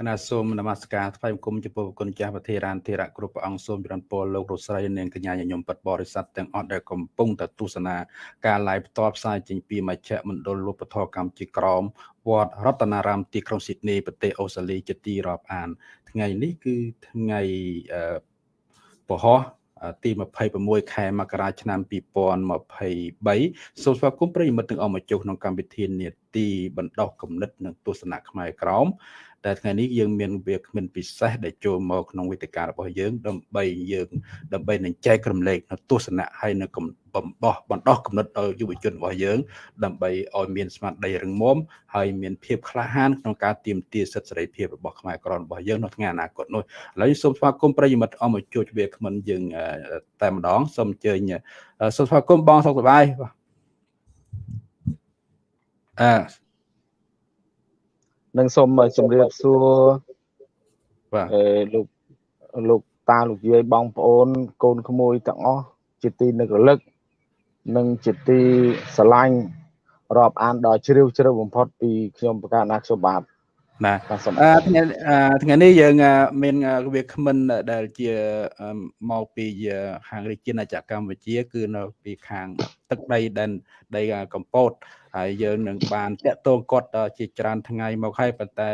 គណៈសូមនមស្ការថ្វាយបង្គំចំពោះគុណចាស់ប្រធារានធិរៈគ្រប់ព្រះអង្គសូមចរន្តពរលោករស្រីនាងកញ្ញាញញឹមពិតបរិស័ទទាំងអស់ដែលកំពុងតែទស្សនាការ live ផ្ទាល់ផ្សាយចេញពីមជ្ឈមណ្ឌលលោកពធកម្មជាក្រមវត្តរតនារាមទីក្រុងស៊ីដនីប្រទេសអូស្ត្រាលីជាទីរាប់អាន ថ្ងៃនេះគឺថ្ងៃពហោះទី26ខែមករាឆ្នាំ2023សូមស្វាគមន៍ប្រិយមិត្តទាំងអស់មកចុះក្នុងកម្មវិធីនាទីបណ្ដោះគំនិតនិងទស្សនៈខ្មែរក្រម តែថ្ងៃនេះយើងមានវាគ្មិនពិសេសដែលចូលមកក្នុងវេទិការបស់យើង ដើម្បីយើងដើម្បីនឹងចែករំលែកនៅទស្សនៈហើយនៅបំបោះបណ្ដោះគំនិតដល់យុវជនរបស់យើង ដើម្បីឲ្យមានស្មារតីរឹងមាំហើយមានភាពក្លាហានក្នុងការទាមទារសិទ្ធិសេរីភាពរបស់ខ្មែរក្រមរបស់យើងនៅថ្ងៃអនាគតនោះឥឡូវសូមស្វាគមន៍ប្រិយមិត្តអមជួចវាគ្មិនយើងតែម្ដងសូមអញ្ជើញសូមស្វាគមន៍បងសុខសប្បាយបាទអឺ នឹងសូមជម្រាបសួរបាទអឺលោកលោកតាលោកយាយបងប្អូន កូនក្មួយទាំងអស់ជាទីនឹករលឹកនិងជាទីស្រឡាញ់រាប់អានដល់ជ្រាវជ្រៅបំផុតពីខ្ញុំប្រកាសណាខ្ញុំបាទបាទថ្ងៃថ្ងៃនេះយើងមានវាគ្មិនដែលជាមកពីខាងរាជាណាចក្រកម្ពុជា គឺនៅពីខាងទឹកដីដែនដីកម្ពុជា ហើយយើងនឹងបានតាក់ទងគាត់ជាច្រើនថ្ងៃមកហើយប៉ុន្តែ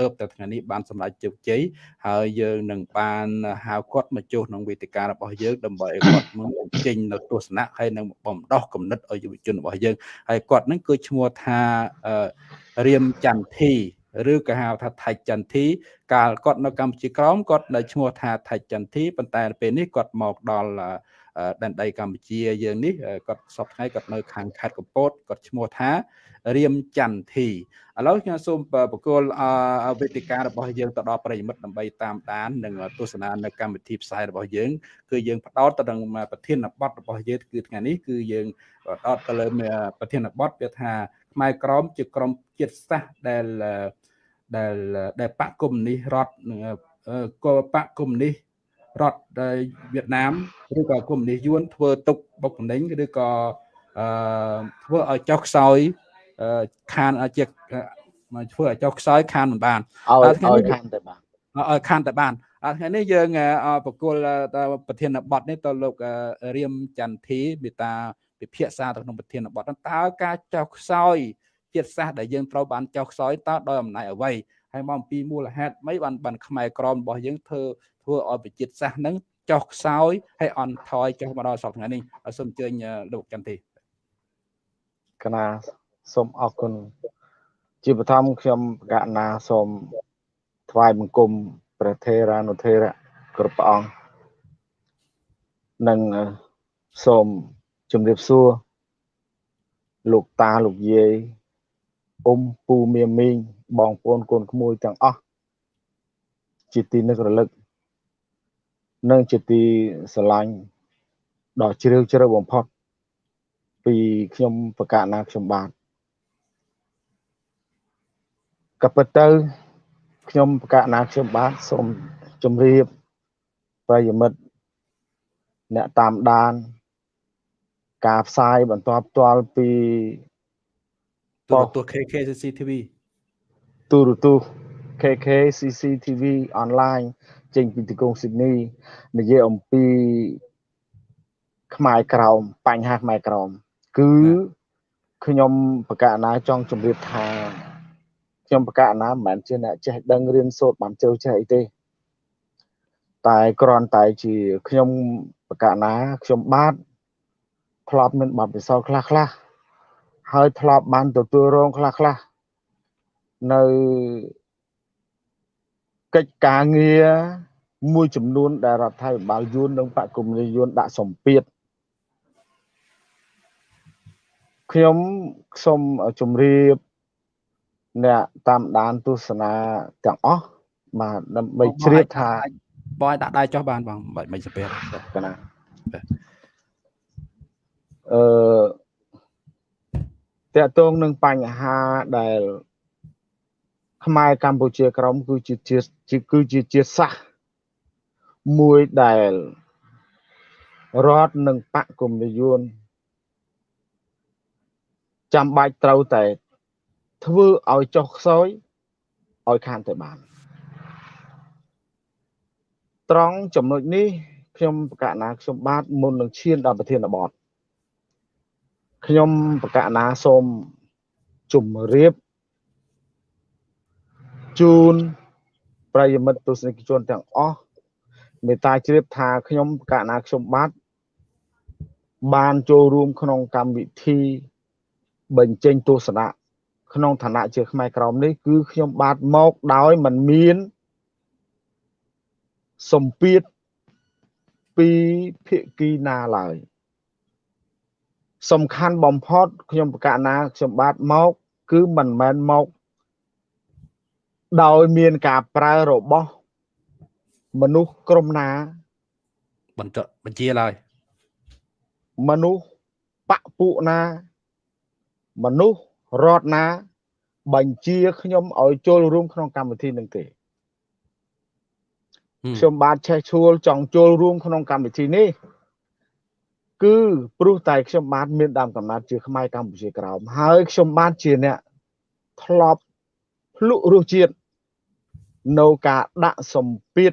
ទៅតែថ្ងៃនេះបានសម្រេចជោគជ័យហើយយើងនឹងបានហៅគាត់មកចុះក្នុងវេទិការបស់យើងដើម្បីឲ្យគាត់មកចេញនៅទស្សនៈហើយនឹងបំដោះគំនិតឲ្យយុវជនរបស់យើងហើយគាត់នឹងគឺឈ្មោះថារៀមចន្ទធីឬក៏ហៅថាថៃចន្ទធីកាលគាត់នៅកម្ពុជាក្រមគាត់នៅឈ្មោះថាថៃចន្ទធីប៉ុន្តែពេលនេះគាត់មកដល់ ដែនដីកម្ពុជាយើងនេះគាត់សពថ្ងៃគាត់នៅខាងខេត្តកំពតគាត់ឈ្មោះថារៀមចន្ទធីឥឡូវខ្ញុំសូមបកគលវេទិការបស់យើងទៅដល់ប្រិយមិត្តដើម្បីតាមដាននិងទស្សនានៅកម្មវិធីផ្សាយរបស់យើងគឺយើងផ្ដោតទៅនឹងប្រធានបទរបស់យើងគឺថ្ងៃនេះគឺយើងផ្ដោតទៅលើប្រធានបទវាថាខ្មែរក្រមជាក្រមជាតិសាសន៍ដែលដែលដែលបកគុំនេះរដ្ឋក៏បកគុំនេះ រដ្ឋវៀតណាមឬក៏កុម្មុយនីសយួនធ្វើទុកបុកម្នេញឬក៏អឺធ្វើឲ្យចុះខ្សោយខានជាធ្វើឲ្យចុះខ្សោយខានមិនបានឲ្យឲ្យខានតែបានឲ្យខានតែបានថ្ងៃនេះយើងបកគលប្រធានបទនេះទៅលោករៀមចន្ទធីមេតាពិភាក្សាទៅក្នុងប្រធានបទតើការចុះខ្សោយជាតិសាសន៍ដែលយើងត្រូវបានចុះខ្សោយតើដោយអំណាចអ្វីហើយមកអំពីមូលហេតុម៉េចបានបានខ្មែរក្រមរបស់យើងធ្វើ ធ្វើឲ្យប្រជាសាសន៍នឹងចុះខ្សោយហើយអន់ថយចុះមកដល់សប្តាហ៍នេះសូមអញ្ជើញលោកចន្ទធីកណាសូមអរគុណជាបឋមខ្ញុំបកណាសូមថ្វាយបង្គំព្រះថេរានុថេរៈគ្រប់ព្រះអង្គនិងសូមជម្រាបសួរលោកតាលោកយាយអ៊ំពូមៀមីងបងប្អូនកូនក្មួយទាំងអស់ជាទីនឹករលឹក និងជាទីស្រឡាញ់ដ៏ជ្រាលជ្រៅបំផុត ពីខ្ញុំប្រកាសណាខ្ញុំបាទក៏ពិតទៅខ្ញុំប្រកាសណាខ្ញុំបាទសូមជម្រាបប្រិយមិត្តអ្នកតាមដាន ការផ្សាយបន្តផ្ទាល់ពីទូរទស្សន៍ KKCCTV ទូរទស្សន៍ KKCCTV online ចេញពីទីក្រុងស៊ីដនីនិយាយអំពីខ្មែរក្រោមបញ្ហាខ្មែរក្រោមគឺខ្ញុំបកណាចង់ជម្រាបថាខ្ញុំបកណាមិនមែនជាអ្នកចេះដឹងរៀនសូត្របានជ្រៅចេះអីទេ តែគ្រាន់តែជាខ្ញុំបកណាខ្ញុំបាទធ្លាប់មានបទពិសោធន៍ខ្លះខ្លះហើយធ្លាប់បានទទួលរងខ្លះខ្លះនៅ កិច្ចការងារមួយចំនួនដែលរដ្ឋាភិបាលយួននិងបកគមនីយួនដាក់សម្ពាធខ្ញុំសូមជម្រាបអ្នកតាមដានទស្សនាទាំងអស់បាទដើម្បីជ្រាបថាបងឲ្យដាក់ដៃចុះបានបងមិនមិនសាពះកណាអឺតកតងនឹងបញ្ហាដែល ខ្មែរកម្ពុជាក្រមគឺជាជាគឺជាជាសាសមួយដែលរដ្ឋនិងបកគុំនិយមចាំបាច់ត្រូវតែធ្វើឲ្យចុះខ្សោយឲ្យខានទៅបាន ត្រង់ចំណុចនេះខ្ញុំប្រកាសណាខ្ញុំបាទមុននឹងឈានដល់ប្រធានបទខ្ញុំប្រកាសណាសូមជម្រាប ជូនប្រិយមិត្តទស្សនិកជនទាំងអស់មេត្តាជ្រាបថាខ្ញុំប្រកាសណាខ្ញុំបាទបានចូលរួមក្នុងកម្មវិធីបញ្ចេញទស្សនៈក្នុងឋានៈជាខ្មែរក្រមនេះគឺខ្ញុំបាទមកដោយមិនមានសម្ពាធពីភាគីណាឡើយសំខាន់បំផុតខ្ញុំប្រកាសណាខ្ញុំបាទមកគឺមិនមែនមក ដោយមានការប្រើរបស់មនុស្សក្រុមណាបន្តបញ្ជាឡើយមនុស្សបពពួកណា មនុស្សរដ្ឋណា បញ្ជាខ្ញុំឲ្យចូលរួម ក្នុងកម្មវិធីនឹងទេខ្ញុំបាទឆេះឈួលចង់ចូលរួមក្នុងកម្មវិធីនេះគឺព្រោះតែខ្ញុំបាទមានដើមកំណត់ជាខ្មែរកម្ពុជាក្រោមហើយខ្ញុំបាទជាអ្នកធ្លាប់ ភ្លុករសជាតិនៅការដាក់សម្ពាធ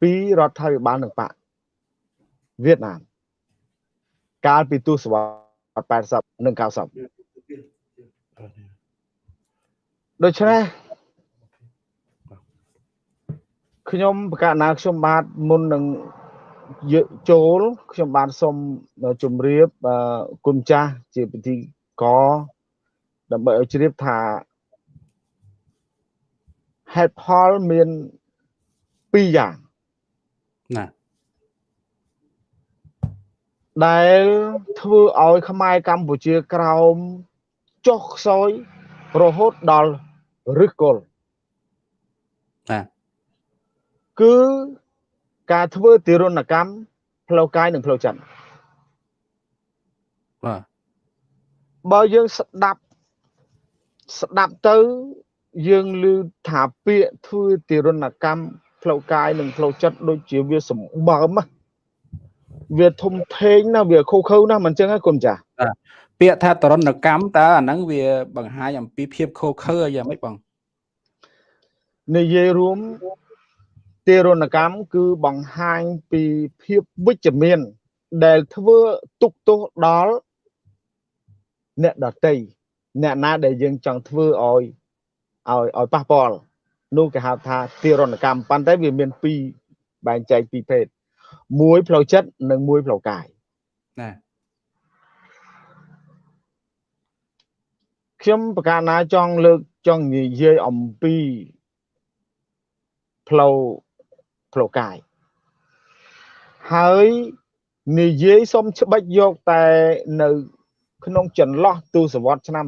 ពីរដ្ឋាភិបាលនិងបកវៀតណាមកាលពីទសវត្ស80និង90ដូច្នេះខ្ញុំប្រកាសណាខ្ញុំបាទមុននឹងយកចូលខ្ញុំបាទសូមជម្រាបគុណចាស់ជាពិធីក ដើម្បីឲ្យជ្រាបថាហេតុផលមានពីរយ៉ាងណាដែលធ្វើឲ្យខ្មែរកម្ពុជាក្រោមចុះខ្សោយរហូតដល់រឹសគល់ណាគឺការធ្វើទារុណកម្មផ្លូវកាយនិងផ្លូវចិត្តបាទបើយើងស្ដាប់ ស្ដាប់ទៅយើងឮថាពាក្យធ្វើទារុណកម្មផ្លូវកាយនិងផ្លូវចិត្តដូចជាវាសម្បើមវាធំធេងណាវាខូខើណាមិនចឹងហ៎គុណចាស់ពាក្យថាតរណកម្មតើអាហ្នឹងវាបង្ហាញអំពីភាពខូខើយ៉ាងម៉េចបងនិយាយរួមទារុណកម្មគឺបង្ហាញពីភាពវិជ្ជមាន ដែលធ្វើទុកទោសដល់អ្នកដតី អ្នកណាដែលយើងចង់ធ្វើឲ្យឲ្យឲ្យប៉ះពាល់នោះគេហៅថាទារុណកម្មប៉ុន្តែវាមានពីរបែងចែកពីរភេទមួយផ្លូវចិត្តនិងមួយផ្លូវកាយណាខ្ញុំប្រកាសណាចង់លើកចង់និយាយអំពីផ្លូវផ្លូវកាយហើយនិយាយសុំច្បិចយកតែនៅ ក្នុងចន្លោះទសវត្សឆ្នាំ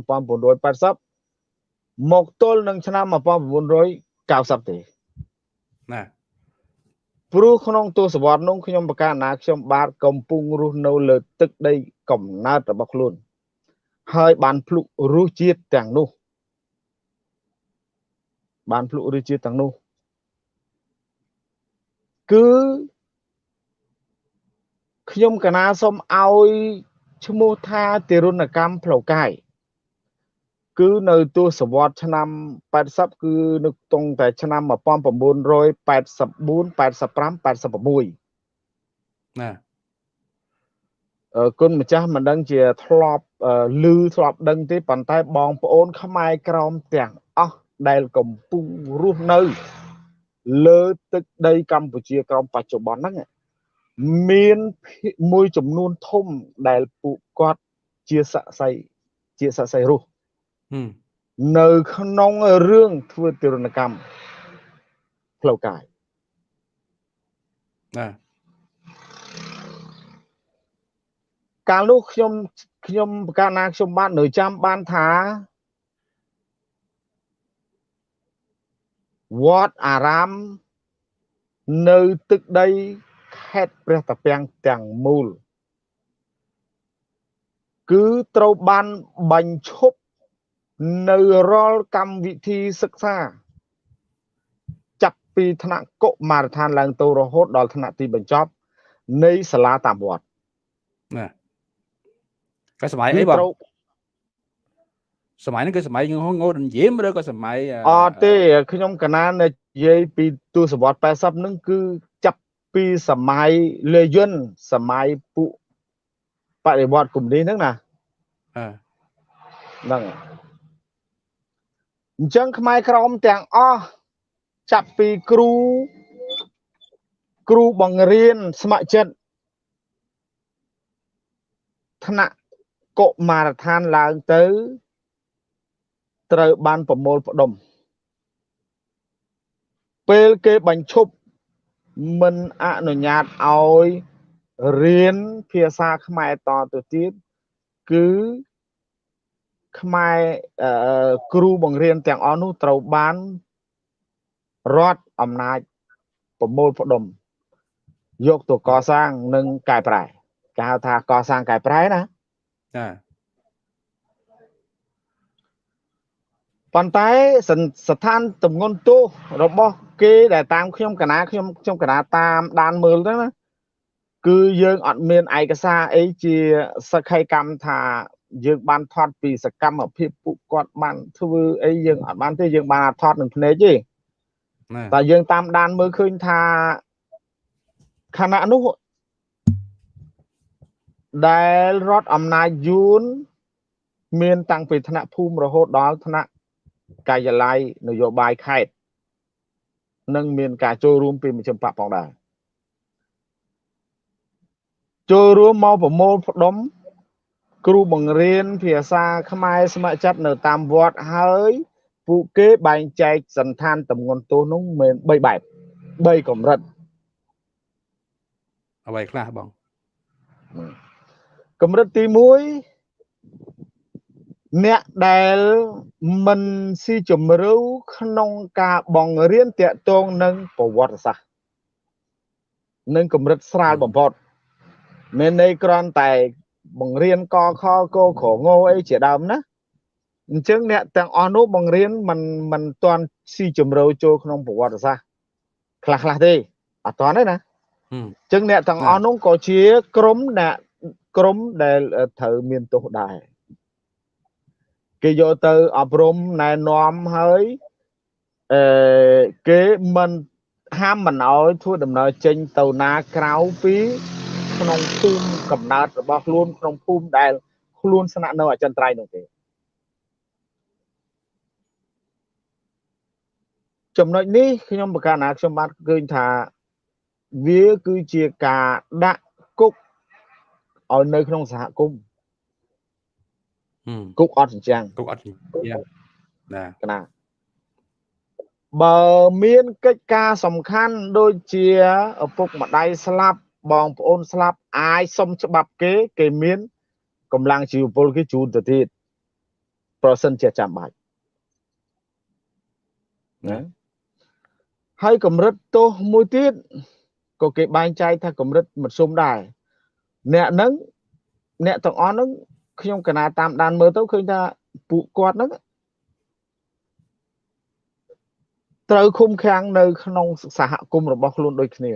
1980មកទល់នឹងឆ្នាំ1990ទេណាព្រោះក្នុងទសវត្សនោះខ្ញុំប្រកាសណាខ្ញុំបាទកំពុងរស់នៅលើទឹកដីកំណើតរបស់ខ្លួន ហើយបានភ្លុករសជាតិទាំងនោះ បានភ្លុករសជាតិទាំងនោះគឺខ្ញុំកណាសូមឲ្យ ឈ្មោះថាទារុណកម្មផ្លូវកាយគឺនៅទសវត្សឆ្នាំ80គឺនៅតុងតែឆ្នាំ1984 85 86ណាអឺគុណម្ចាស់មិនដឹងជាធ្លាប់ឮធ្លាប់ដឹងទេប៉ុន្តែបងប្អូន ខ្មែរក្រមទាំងអស់ដែលកំពុងរស់នៅ លើទឹកដីកម្ពុជាក្រមបច្ចុប្បន្នហ្នឹង មានមួយចំនួនធំដែលពួកគាត់ជាស័ក្តិសិទ្ធិជាស័ក្តិសិទ្ធិរស់នៅក្នុងរឿងធ្វើទរណកម្មផ្លូវកាយណាកាលនោះខ្ញុំខ្ញុំកាលណាខ្ញុំបាននៅចាំបានថា វត្តអារាមនៅទឹកដី ខេត្តព្រះតាពាំងទាំងមូល គឺត្រូវបានបញ្ឈប់នៅរាល់កម្មវិធីសិក្សា ចាប់ពីថ្នាក់កុមារដ្ឋានឡើងទៅរហូតដល់ថ្នាក់ទីបញ្ចប់ នៃសាលាតាមវត្តណាក៏សម័យអីបងសម័យហ្នឹងគឺសម័យងោដនយាមឬក៏សម័យអត់ទេខ្ញុំកណានៅនិយាយពីទសវត្ស80ហ្នឹងគឺចាប់ ពីសម័យលេយុនសម័យពួកបដិវត្តកុម្មុយហ្នឹងណាអឺហ្នឹងអញ្ចឹងខ្មែរក្រមទាំងអស់ចាប់ពីគ្រូគ្រូបង្រៀនស្ម័គ្រចិត្តថ្នាក់កុមារដ្ឋានឡើងទៅ ត្រូវបានប្រមូលផ្ដុំពេលគេបញ្ឈប់ មិនអនុញ្ញាតឲ្យរៀនភាសាខ្មែរតទៅទៀតគឺខ្មែរគ្រូបង្រៀនទាំងអស់នោះត្រូវបានរដ្ឋអំណាចប្រមូលផ្ដុំយកទៅកសាងនិងកែប្រែគេហៅថាកសាងកែប្រែណាចា ប៉ុន្តែស្ថានទំងន់ទោសរបស់គេដែលតាមខ្ញុំកណាខ្ញុំខ្ញុំកណាតាមដានមើលទៅណាគឺយើងអត់មានឯកសារអីជាសក្ខីកម្មថាយើងបានថតពីសកម្មភាពពួកគាត់បានធ្វើអីយើងអត់បានទេយើងបានថតនឹងភ្នែកទេតែយើងតាមដានមើលឃើញថាខណៈនោះដែលរដ្ឋអំណាចយួនមានតាំងពីថ្នាក់ភូមិរហូតដល់ថ្នាក់ កាយឡ័យនយោបាយខេត្តនិងមានការចូលរួមពីមជ្ឈិមបកផងដែរចូលរួមមកប្រមូលផ្ដុំគ្រូបង្រៀនភាសាខ្មែរស្ម័គ្រចិត្តនៅតាមវត្តហើយពួកគេបែងចែកសន្តានតំងន់ទោសនោះមាន3បែប3កម្រិតអ្វីខ្លះបងកម្រិតទី1 អ្នកដែលមិនស៊ីជម្រៅក្នុងការបង្រៀនតាក់ទងនឹងប្រវត្តិសាស្ត្រនឹងកម្រិតស្រាលបំផុតមានន័យគ្រាន់តែបង្រៀនកខកខងអីជាដើមណាអញ្ចឹងអ្នកទាំងអស់នោះបង្រៀនមិនមិនទាន់ស៊ីជម្រៅចូលក្នុងប្រវត្តិសាស្ត្រខ្លះខ្លះទេអត់ទាន់ទេណាអញ្ចឹងអ្នកទាំងអស់នោះក៏ជាក្រុមអ្នកក្រុមដែលត្រូវមានទោសដែរ គេយកទៅអប់រំណែនាំហើយអឺគេមិនហាមមិនអោយធ្វើដំណើរចេញទៅណាក្រៅពីក្នុងភូមិកំណើតរបស់ខ្លួនក្នុងភូមិដែលខ្លួនស្នាក់នៅអចិន្ត្រៃយ៍នោះទេចំណុចនេះខ្ញុំប្រកាសណាខ្ញុំបានឃើញថាវាគឺជាការដាក់គុកឲ្យនៅក្នុងសហគមន៍ គុកអត់ចិញ្ចាំងគុកអត់ចិញ្ចាំងណាកណាបើមានកិច្ចការសំខាន់ដូចជាឪពុកម្ដាយស្លាប់បងប្អូនស្លាប់អាចសុំច្បាប់គេគេមានកម្លាំងជីវពលគេជូនទៅទៀតប្រសិនជាចាំបាច់ណាហើយកម្រិតទោសមួយទៀតក៏គេបែងចែកថាកម្រិតមធ្យមដែរអ្នកហ្នឹងអ្នកទាំងអស់ហ្នឹង ខ្ញុំកណាតាមដានមើលទៅឃើញថាពួកគាត់ហ្នឹងត្រូវឃុំឃាំងនៅ ក្នុងសហគមន៍របស់ខ្លួនដូចគ្នា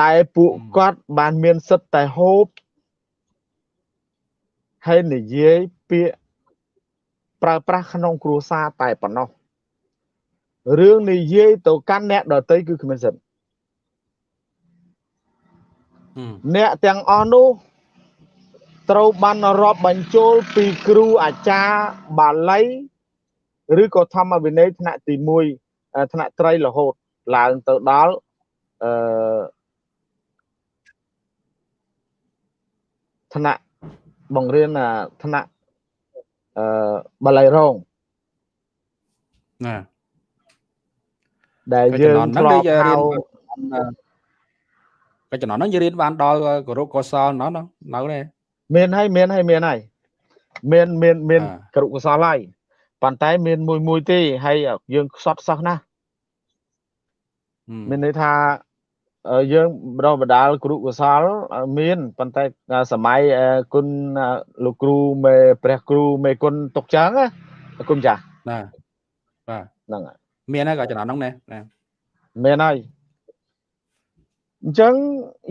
តែពួកគាត់បានមានសិទ្ធតែហូបហើយនិយាយពាក្យប្រើប្រាស់ក្នុងគ្រួសារតែប៉ុណ្ណោះរឿងនិយាយទៅកាន់អ្នកដតីគឺគ្មានសិទ្ធអ្នកទាំងអស់នោះ ត្រូវបានរាប់បញ្ចូលពីគ្រូអាចារ្យបាលីឬក៏ធម្មវិន័យថ្នាក់ទី1ថ្នាក់ត្រីរហូតឡើងទៅដល់អឺថ្នាក់បង្រៀនថ្នាក់អឺបាលីរងណាដែលយើងធ្លាប់ហៅក៏ចំណហ្នឹងយើងរៀនបានដល់គោរពកុសលណោះនៅនេះ មានហើយមានហើយមានហើយមានមានមានគរុកុសលហើយប៉ុន្តែមានមួយមួយទេហើយយើងខ្សត់សោះណាមានន័យថាយើងបដបដាលគ្រូកុសលមានប៉ុន្តែសម័យគុណលោកគ្រូមេព្រះគ្រូមេគុណទុកចឹងណាគុណចាស់ណាបាទហ្នឹងហើយមានហើយក៏ចំណងហ្នឹងណាមានហើយ អញ្ចឹង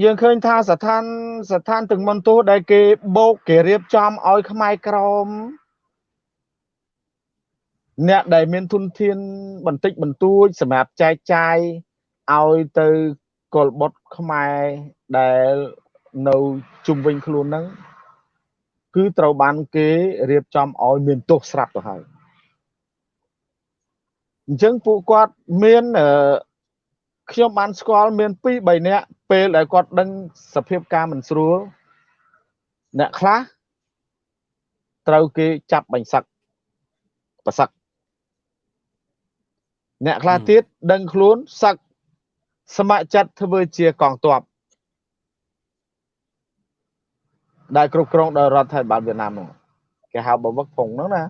យើងឃើញថាស្ថានស្ថានទាំងមន្ទូដែលគេបោកគេរៀបចំឲ្យខ្មែរក្រមអ្នកដែលមានទុនធានបន្តិចបន្តួចសម្រាប់ចែកចាយឲ្យទៅកុលបុតខ្មែរដែលនៅជុំវិញខ្លួនហ្នឹងគឺត្រូវបានគេរៀបចំឲ្យមានទោសស្រាប់ទៅហើយអញ្ចឹងពួកគាត់មាន ខ្ញុំបានស្គាល់មាន2 3នាក់ពេលដែលគាត់ដឹងសភាពការមិនស្រួលអ្នកខ្លះត្រូវគេចាប់បាញ់សឹកប្រសឹកអ្នកខ្លះទៀតដឹងខ្លួនសឹកស្ម័គ្រចិត្តធ្វើជាកងទ័ពដែលគ្រប់គ្រងដោយរដ្ឋាភិបាលវៀតណាមនោះគេហៅបវឹកភុងហ្នឹងណា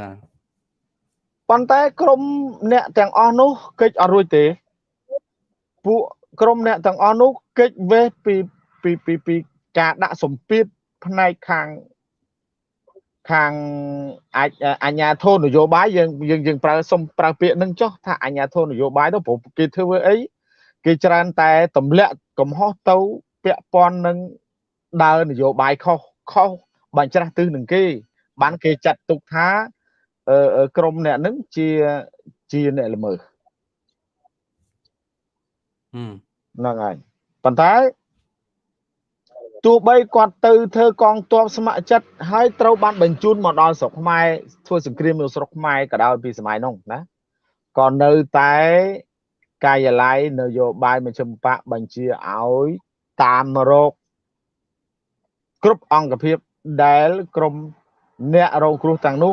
ណា ប៉ុន្តែក្រុមអ្នកទាំងអស់នោះកិច្ចអត់រួចទេពួកក្រុមអ្នកទាំងអស់នោះកិច្ចវេះពីពីពីពីការដាក់សម្ពាធផ្នែកខាងខាងអាចអញ្ញាធននយោបាយយើងយើងយើងប្រើសុំប្រើពាក្យនឹងចុះថាអញ្ញាធននយោបាយទៅព្រោះគេធ្វើអីគេច្រើនតែទម្លាក់កំហុសទៅពាក់ព័ន្ធនឹងដើរនយោបាយខុសខុសបាញ់ច្រាស់ទិសនឹងគេបានគេចាត់ទុកថា ក្រមអ្នកនឹងជាជាអ្នកល្មើសហ្នឹងហើយប៉ុន្តែទោះបីគាត់ទៅធ្វើកងទ័ពស្ម័គ្រចិត្តហើយត្រូវបានបញ្ជូនមកដល់ស្រុកខ្មែរធ្វើសង្គ្រាមនៅស្រុកខ្មែរក៏ដោយពីសម័យនោះណាក៏នៅតែកាយឡ័យនយោបាយមជ្ឈិមបកបញ្ជាឲ្យតាមរោគគ្រប់អង្គភាពដែលក្រមអ្នករងគ្រោះទាំងនោះ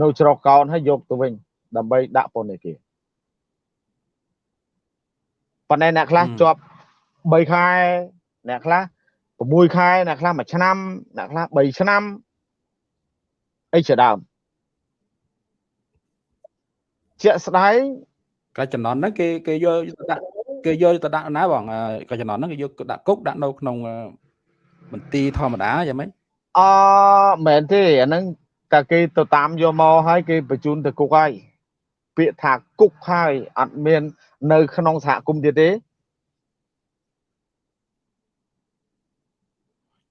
នៅច្រកកោនហើយយកទៅវិញដើម្បីដាក់ពន្ធនាគារប៉ុន្តែអ្នកខ្លះជាប់3ខែអ្នកខ្លះ6ខែអ្នកខ្លះ1ឆ្នាំអ្នកខ្លះ3ឆ្នាំអីជាដើមជាក់ស្ដែងកាចំណន់ហ្នឹងគេគេយកទៅដាក់គេយកទៅដាក់ណាបងកាចំណន់ហ្នឹងគេយកដាក់គុកដាក់នៅក្នុងមន្ទីរធម្មតាយ៉ាងម៉េចអមែនទេអាហ្នឹង តែគេទៅតាមយកមកហើយគេបញ្ជូនទៅគុកហើយពាក្យថាគុកហើយអត់មាន នៅ ក្នុងសហគមន៍ទៀតទេ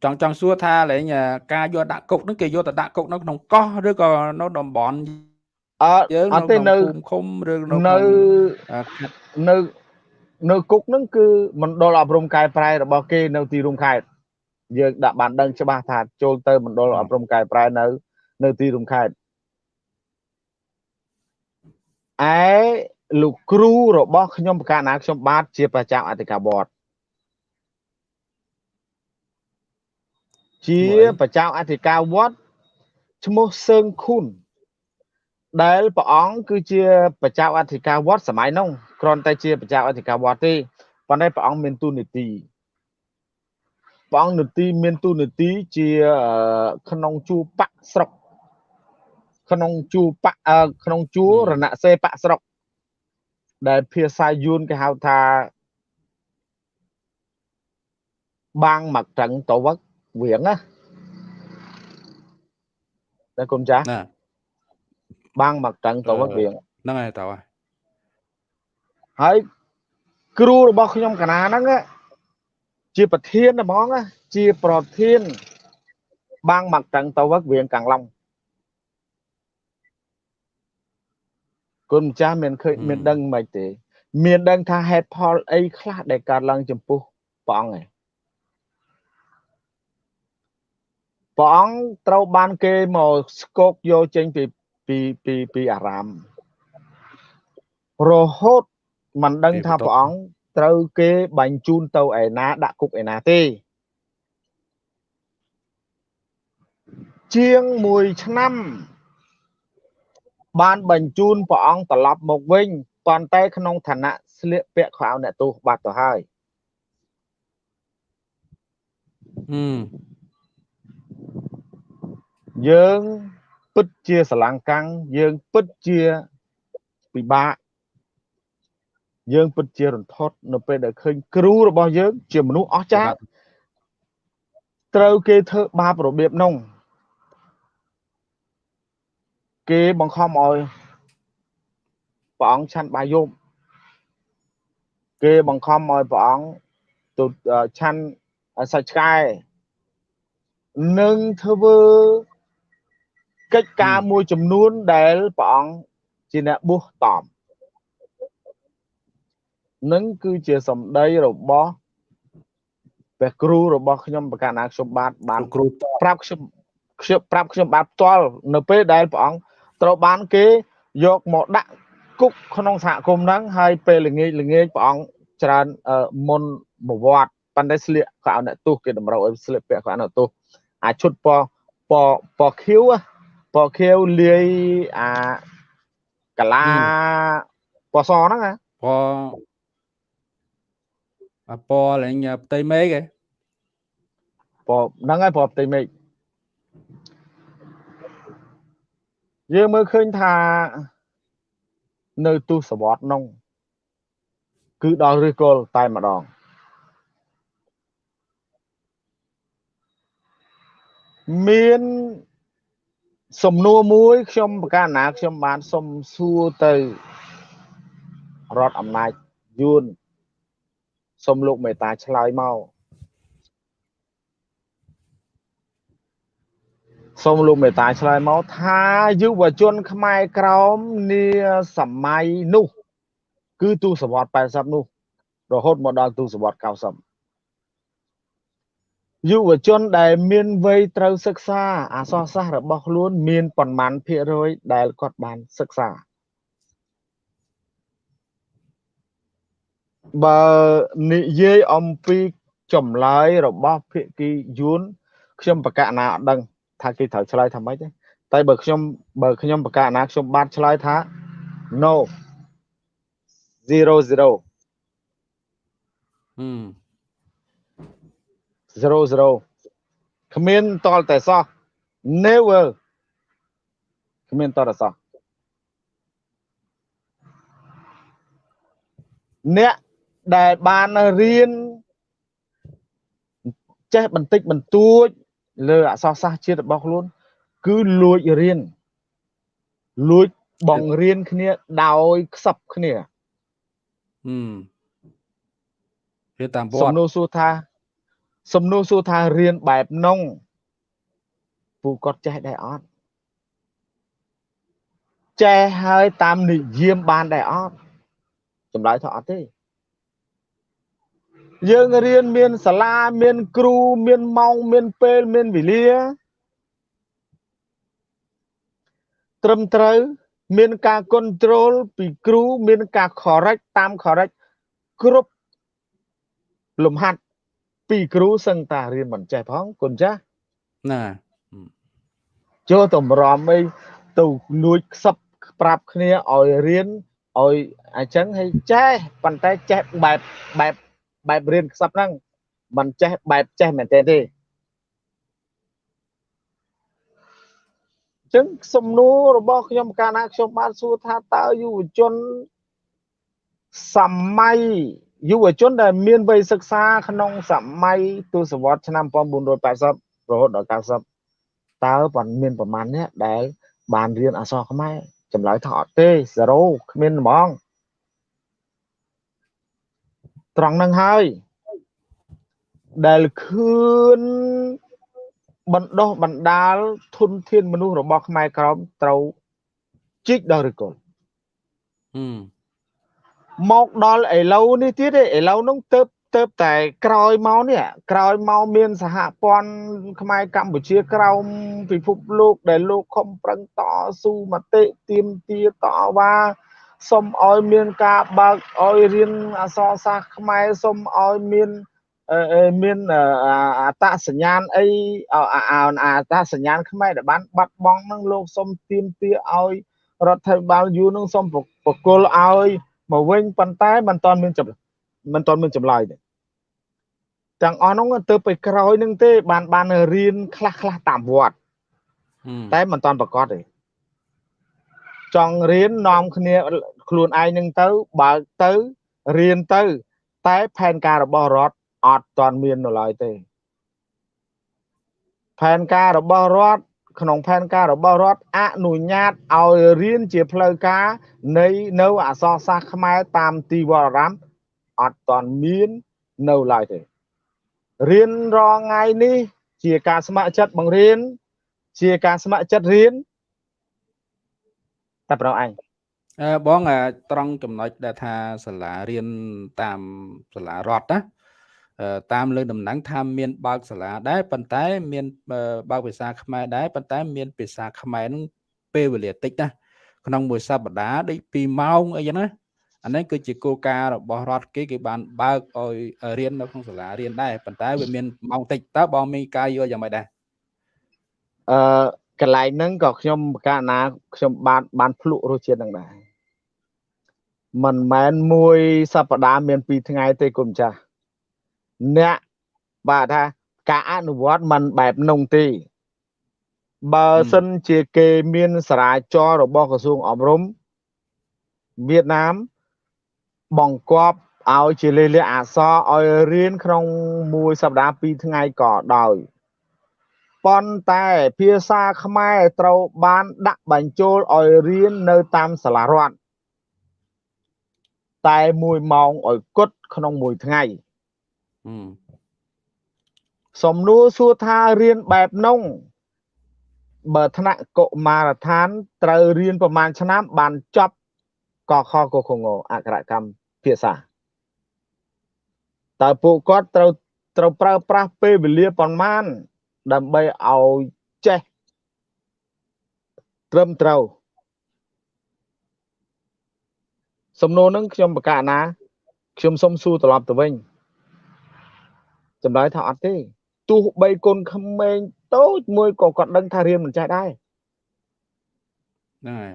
ចង់ចង់សួរថាលេងការយកដាក់គុកហ្នឹងគេយកទៅដាក់គុកនៅក្នុងកោះឬក៏នៅតំបន់អត់យើងអត់ទេនៅឃុំឬនៅនៅនៅនៅគុកហ្នឹងគឺមណ្ឌលអប់រំកែប្រែរបស់គេនៅទីរួមខេត្តយើងដាក់បានដឹងច្បាស់ថាចូលទៅមណ្ឌលអប់រំកែប្រែនៅ នៅទីរួមខេត្តឯលោកគ្រូរបស់ខ្ញុំប្រកាសណាខ្ញុំបាទជាប្រចាំអធិការវត្តជាប្រចាំអធិការវត្តឈ្មោះសឿងខុនដែលព្រះអង្គគឺជាប្រចាំអធិការវត្តសម័យនោះគ្រាន់តែជាប្រចាំអធិការវត្តទេប៉ុន្តែព្រះអង្គមានទូនីតិព្រះអង្គនីតិមានទូនីតិជាក្នុងជួរបកស្រុក ក្នុងជួរបកក្នុងជួរណសេបកស្រុក ដែលភាសាយួនគេហៅថាបាងមកត្រឹងតវឹកវៀងណាតែគុំចាស់ណាបាងមកត្រឹងតវឹកវៀងហ្នឹងហើយតើហើយគ្រូរបស់ខ្ញុំកណាហ្នឹងជាប្រធានហ្មងជាប្រធាន បាងមកត្រឹងតវឹកវៀងកាំងឡុង គុណម្ចាស់មានឃើញមានដឹងមិនទេ មានដឹងថាហេតុផលអីខ្លះដែលកើតឡើងចំពោះព្រះអង្គឯងព្រះអង្គត្រូវបានគេមកស្គោកយកចេញពីពីពីពីអារាមរហូតមិនដឹងថាព្រះអង្គត្រូវគេបាញ់ជូនទៅឯណាដាក់គុកឯណាទេ ជាង1ឆ្នាំ បានបញ្ជូនព្រះអង្គត្រឡប់មកវិញប៉ុន្តែក្នុងឋានៈស្លៀកពាក់ខោអ្នកទោសបាត់ទៅហើយហឹមយើងពិតជាស្រឡាំងកាំងយើងពិតជាពិបាកយើងពិតជារន្ធត់នៅពេលដែលឃើញគ្រូរបស់យើង ជាមនុស្សអស្ចារ្យត្រូវគេធ្វើបាបរបៀបនោះ គេបង្ខំឲ្យព្រះអង្គឆាន់បាយយប់គេបង្ខំឲ្យព្រះអង្គទៅឆាន់សាច់ឆ្កែនឹងធ្វើកិច្ចការមួយចំនួនដែលព្រះអង្គជាអ្នកបុះតំនឹងគឺជាសម្ដីរបស់ព្រះគ្រូរបស់ខ្ញុំបកណាខ្ញុំបាទបានគ្រូប្រាប់ខ្ញុំខ្ញុំប្រាប់ខ្ញុំបាទផ្ទាល់នៅពេលដែលព្រះអង្គ ត្រូវបានគេយកមកដាក់គុកក្នុងសហគមន៍ហ្នឹងហើយពេលល្ងាចល្ងាចព្រះអង្គច្រើនមុនបវត្តប៉ុន្តែស្លៀកក៏ឲ្យអ្នកទោសគេតម្រូវឲ្យស្លៀកពាក់ក៏ឲ្យអ្នកទោសអាឈុតពពពខៀវពខៀវលាយអាកាឡាពសហ្នឹងណាពអាពលេងផ្ទៃមេឃឯងពហ្នឹងហើយពផ្ទៃមេឃ យើងមើលឃើញថានៅទស្សវត្សនោះគឺដល់ឫសគល់តែម្ដងមានសំណួរមួយខ្ញុំប្រកាសណាខ្ញុំបានសុំសួរទៅរដ្ឋអំណាចយួនសុំលោកមេតាឆ្លើយមក សូមលោកមេតាឆ្លើយមកថាយុវជន ខ្មែរក្រមនាសម័យនោះ គឺទូសវត្ស80នោះ រហូតមកដល់ទូសវត្ស90យុវជនដែលមានវ័យត្រូវសិក្សាអសរសាស្ត្ររបស់ខ្លួន មានប៉ុន្មានភាគរយដែលគាត់បានសិក្សាបើនិយាយអំពីចម្លើយរបស់ភាគីយួនខ្ញុំប្រកាសណាអត់ដឹង ថាគេត្រូវឆ្លើយថាម៉េចទេតែបើខ្ញុំបើខ្ញុំប្រកាសណាខ្ញុំបានឆ្លើយថា no 0 0ហឹម0 0គ្មានតលតែសោះ never គ្មានតលតែសោះអ្នកដែលបានរៀនចេះបន្តិចបន្តួច លើអក្សរសាស្ត្រជាតិរបស់ខ្លួន គឺលួចរៀនលួចបង្រៀនគ្នាដោយខ្សឹបគ្នាហឹមវាតាមវត្តសំណួរសួរថា សំណួរសួរថារៀនបែបនងពូគាត់ចេះដែរអត់ចេះហើយតាមនិយមបានដែរអត់ចម្លើយថាអត់ទេ យើងរៀនមានសាលាមានគ្រូមានម៉ោងមានពេលមានវេលាត្រឹមត្រូវ មានការ control ពីគ្រូមានការ correct តាម correct គ្រប់លំហាត់ពីគ្រូសឹងតារៀនមិនចេះផងគុណចាស់ណាចូលតម្រាំអីទៅលួចខ្សឹបប្រាប់គ្នាឲ្យរៀនឲ្យអញ្ចឹងឲ្យចេះប៉ុន្តែចេះបែបបែប បែបរៀនខ្សឹបហ្នឹងមិនចេះបែបចេះមែនទេទេចឹងសំណួររបស់ខ្ញុំកាលណាខ្ញុំបានសួរថាតើយុវជនសម័យយុវជនដែលមានវ័យសិក្សាក្នុងសម័យទសវត្សរ៍ឆ្នាំ1980រហូតដល់90តើប៉ុន្មានប្រមាណអ្នកដែលបានរៀនអក្សរខ្មែរចម្លើយថាអត់ទេ0គ្មានហ្មង ត្រង់ហ្នឹងហើយ ដែលខឿនបណ្ដោះបណ្ដាលធនធានមនុស្សរបស់ខ្មែរក្រមត្រូវជីកដល់ឬកុលមកដល់ឥឡូវនេះទៀតឥឡូវហ្នឹងទៅទៅតែក្រោយមកនេះក្រោយមកមានសហព័ន្ធខ្មែរកម្ពុជាក្រោមពិភពលោកដែលលោកខំប្រឹងតស៊ូមតិទៀមទាតវ៉ា សូមឲ្យមានការបើកឲ្យរៀនអក្សរសាស្ត្រខ្មែរសូមឲ្យមានមានអតសញ្ញាណអីអតសញ្ញាណខ្មែរដែលបានបាត់បង់នឹងលោកសូមទៀមទាឲ្យរដ្ឋាភិបាលយូរនឹងសូមប្រគល់ឲ្យមកវិញប៉ុន្តែមិនតាន់មានចម្មិនតាន់មានចម្លើយទេទាំងអស់នោះទៅទៅក្រោយនឹងទេបានបានរៀនខ្លះខ្លះតាមវត្តតែមិនតាន់ប្រកាសទេ ចង់រៀននាំគ្នាខ្លួនឯងនឹងទៅបើកទៅរៀនទៅ តែផែនការរបស់រដ្ឋអត់ទាន់មាននៅឡើយទេផែនការរបស់រដ្ឋក្នុងផែនការរបស់រដ្ឋអនុញ្ញាតឲ្យរៀនជាផ្លូវការនៃនៅអក្សរសាស្ត្រខ្មែរតាមទីវត្តអារាមអត់ទាន់មាននៅឡើយទេរៀនរងថ្ងៃនេះ ជាការស្ម័គ្រចិត្តបង្រៀនជាការស្ម័គ្រចិត្តរៀន តែប្រងអញអឺបងត្រង់ចំណុចដែលថាសាលារៀនតាមសាលារដ្ឋណាតាមលើដំណឹងថាមានបើកសាលាដែរប៉ុន្តែ មានបើកភាសាខ្មែរដែរប៉ុន្តែ មានភាសាខ្មែរនឹងពេលវេលាតិចណាក្នុងមួយសប្តាហ៍ដូច2ម៉ោងអីចឹងណាអានេះគឺជាគោលការណ៍របស់រដ្ឋគេគេបានបើកឲ្យរៀននៅក្នុងសាលារៀនដែរប៉ុន្តែវាមានម៉ោងតិចតើបងមានការយល់យ៉ាងម៉េចដែរអឺ កន្លែងហ្នឹងក៏ខ្ញុំកាលណាខ្ញុំបានបានភ្លក់រសជាតិហ្នឹងដែរមិនមែនមួយសប្តាហ៍មាន2ថ្ងៃទេគុំចាស់អ្នកបាទថាការអនុវត្តมันបែបនោះទេបើសិនជាគេមានសារាចររបស់ក្រសួងអប់រំវៀតណាមបង្គាប់ឲ្យជាលេខអក្សរឲ្យរៀនក្នុងមួយសប្តាហ៍2ថ្ងៃក៏ដោយ ប៉ុន្តែភាសាខ្មែរត្រូវបានដាក់បញ្ចូលឲ្យរៀននៅតាមសាលារដ្ឋតែ1ម៉ោងឲ្យគត់ក្នុងមួយថ្ងៃសំណួរសួរថារៀនបែបនោះបើថ្នាក់កុមារដ្ឋានត្រូវរៀនប្រហែលឆ្នាំបានចប់កខកខងអក្សរកម្មភាសាតើពួកគាត់ត្រូវត្រូវប្រើប្រាស់ពេលវេលាប៉ុន្មាន ដើម្បីឲ្យចេះត្រឹមត្រូវសំណួរនឹងខ្ញុំប្រកាសណាខ្ញុំសុំសួរត្រឡប់ទៅវិញចម្លើយថាអត់ទេទោះបីកូនក្មេងតូចមួយក៏គាត់ដឹងថារៀនមិនចេះដែរហ្នឹងហើយ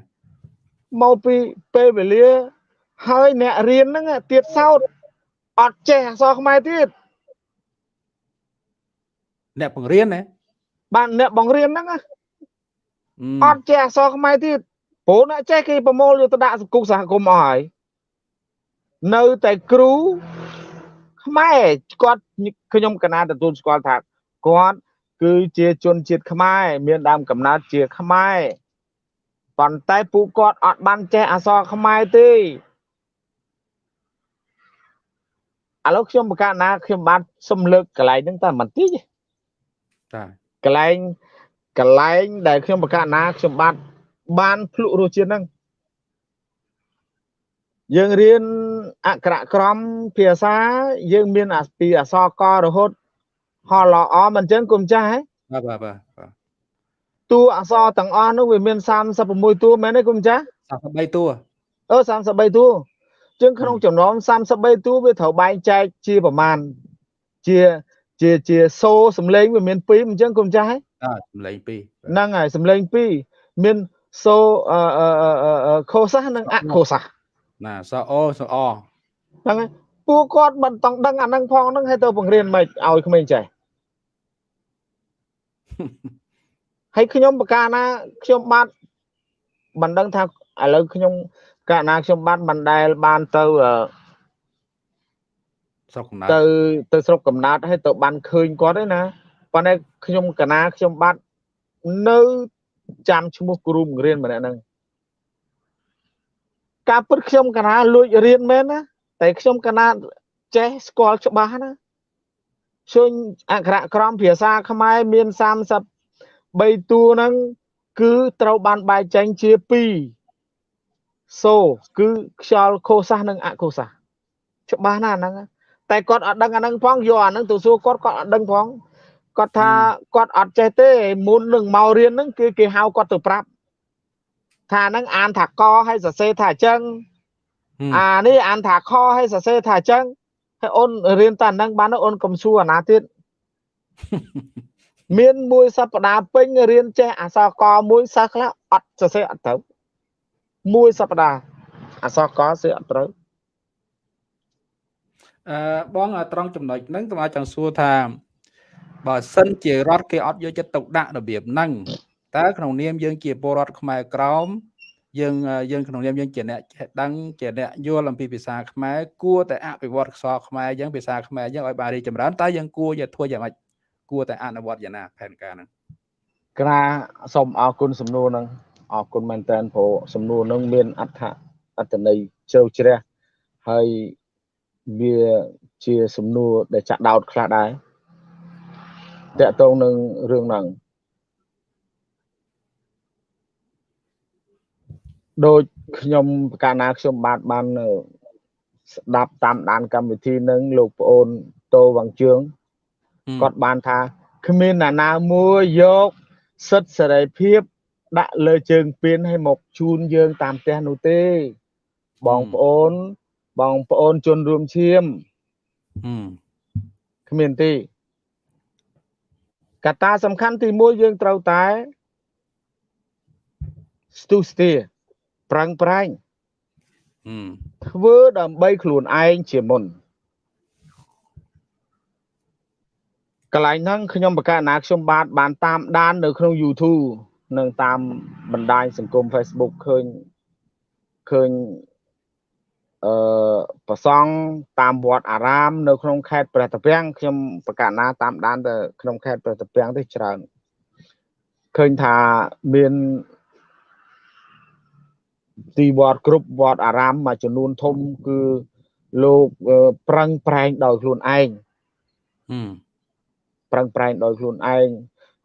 មកពីពេលវេលាហើយអ្នករៀនហ្នឹងទៀតសោតអត់ចេះអក្សរខ្មែរទៀត អ្នកបង្រៀនណាបាទអ្នកបង្រៀនហ្នឹងអត់ចេះអក្សរខ្មែរទៀតព្រោះអ្នកចេះគេប្រមូលយកទៅដាក់សង្គមសហគមន៍អស់ហើយនៅតែគ្រូខ្មែរគាត់ខ្ញុំកណាទទួលស្គាល់ថាគាត់គឺជាជនជាតិខ្មែរមានដើមកំណើតជាខ្មែរប៉ុន្តែពួកគាត់អត់បានចេះអក្សរខ្មែរទេឥឡូវខ្ញុំបកណាខ្ញុំបានសំលើកកន្លែងហ្នឹងតែបន្តិច តាកន្លែងកន្លែងដែលខ្ញុំបកណាខ្ញុំបានបានភ្លក់រសជាតិហ្នឹងយើងរៀនអក្សរក្រមភាសាយើងមានពីអក្សរករហូតហលអមិនចឹងគុំចាស់ហ៎បាទបាទបាទតួអក្សរទាំងអស់នោះវាមាន36តួមែនទេគុំចាស់33តួអឺ33តួជាងក្នុងចំណោម33តួវាត្រូវបែងចែកជាប្រមាណជា ជាជាសូសំឡេងវាមាន2អញ្ចឹងកុំចាស់ហ៎សំឡេង2ហ្នឹងហើយសំឡេង2មានសូអឺខោសះនិងអខោសះណាសអូសអហ្នឹងហើយពួកគាត់មិនតង់ដឹងអាហ្នឹងផងហ្នឹងឲ្យទៅបង្រៀនមិនឲ្យក្មេងចេះហើយខ្ញុំបកាណាខ្ញុំបាទមិនដឹងថាឥឡូ w ខ្ញុំកាលណាខ្ញុំបានបណ្ដែលបានទៅអឺ ស្រុកកំណើតទៅទៅស្រុកកំណើតហើយទៅបានឃើញគាត់ទេណាប៉ុន្តែខ្ញុំកណាខ្ញុំបាទនៅចាំឈ្មោះគ្រូបង្រៀនម្នាក់ហ្នឹងការពិតខ្ញុំកណាលួចរៀនមែនណាតែខ្ញុំកណាចេះស្គាល់ច្បាស់ណាជើញអក្សរក្រមភាសាខ្មែរមាន33តួហ្នឹងគឺត្រូវបានបែងចែងជា2សូគឺខ្យល់ខូសាសនិងអខូសាសច្បាស់ណាស់ហ្នឹង តែគាត់អត់ដឹងអាហ្នឹងផងយកអាហ្នឹងទៅសួរគាត់គាត់អត់ដឹងផងគាត់ថាគាត់អត់ចេះទេមុននឹងមករៀនហ្នឹងគឺគេហៅគាត់ទៅប្រាប់ថាហ្នឹងអានថាកហើយសរសេរថាអញ្ចឹងអានេះអានថាខហើយសរសេរថាអញ្ចឹងហើយអូនរៀនតែហ្នឹងបានអូនកុំសួរអាណាទៀតមានមួយសប្តាហ៍ពេញរៀនចេះអក្សរកមួយសិស្សខ្លះអត់សរសេរអត់ត្រូវមួយសប្តាហ៍អក្សរកសរសេរអត់ត្រូវ អឺបងត្រង់ចំណុចហ្នឹងតើចង់សួរថាបើសិនជារដ្ឋគេអត់យកចិត្តទុកដាក់របៀបហ្នឹងតើក្នុងនាមយើងជាពលរដ្ឋខ្មែរក្រមយើងយើងក្នុងនាមយើងជាអ្នកដឹងជាអ្នកយល់អំពីភាសាខ្មែរគួរតែអភិវឌ្ឍខ្សរខ្មែរយើងភាសាខ្មែរយើងឲ្យបានរីចម្រើនតើយើងគួរយកធ្វើយ៉ាងម៉េចគួរតែអនុវត្តយ៉ាងណាផែនការហ្នឹងក្រាសូមអរគុណសំណួរហ្នឹងអរគុណមែនតើព្រោះសំណួរហ្នឹងមានអត្ថអត្ថន័យជ្រៅជ្រះហើយ វាជាសំណួរដែលចាក់ដោតខ្លះដែរតកតងនឹងរឿងហ្នឹងដូចខ្ញុំកាលណាខ្ញុំបាទបានស្ដាប់តាមដានកម្មវិធីនឹងលោកប្អូនតូវងជឿងគាត់បានថាគ្មានអ្នកណាមួយយកសិទ្ធិសេរីភាពដាក់លើជើងពៀនឲ្យមកជូនយើងតាមផ្ទះនោះទេបងប្អូន បងប្អូនជនរួមឈាមគ្មានទេកត្តាសំខាន់ទី1យើងត្រូវតែស្ទុះស្ទាប្រឹងប្រែងធ្វើដើម្បីខ្លួនឯងជាមុនកន្លែងហ្នឹងខ្ញុំបកណាខ្ញុំបាទបានតាមដាននៅក្នុង YouTube និងតាមបណ្ដាញសង្គម Facebook ឃើញឃើញ អឺប្រសង់តាមវត្តអារាម នៅក្នុងខេត្តព្រះតាពាំងខ្ញុំបកណាតាមដានទៅក្នុងខេត្តព្រះតាពាំងទេច្រើនឃើញថាមានទីវត្តគ្រប់វត្តអារាមមួយចំនួនធំគឺលោកប្រឹងប្រែងដោយខ្លួនឯងប្រឹងប្រែងដោយខ្លួនឯង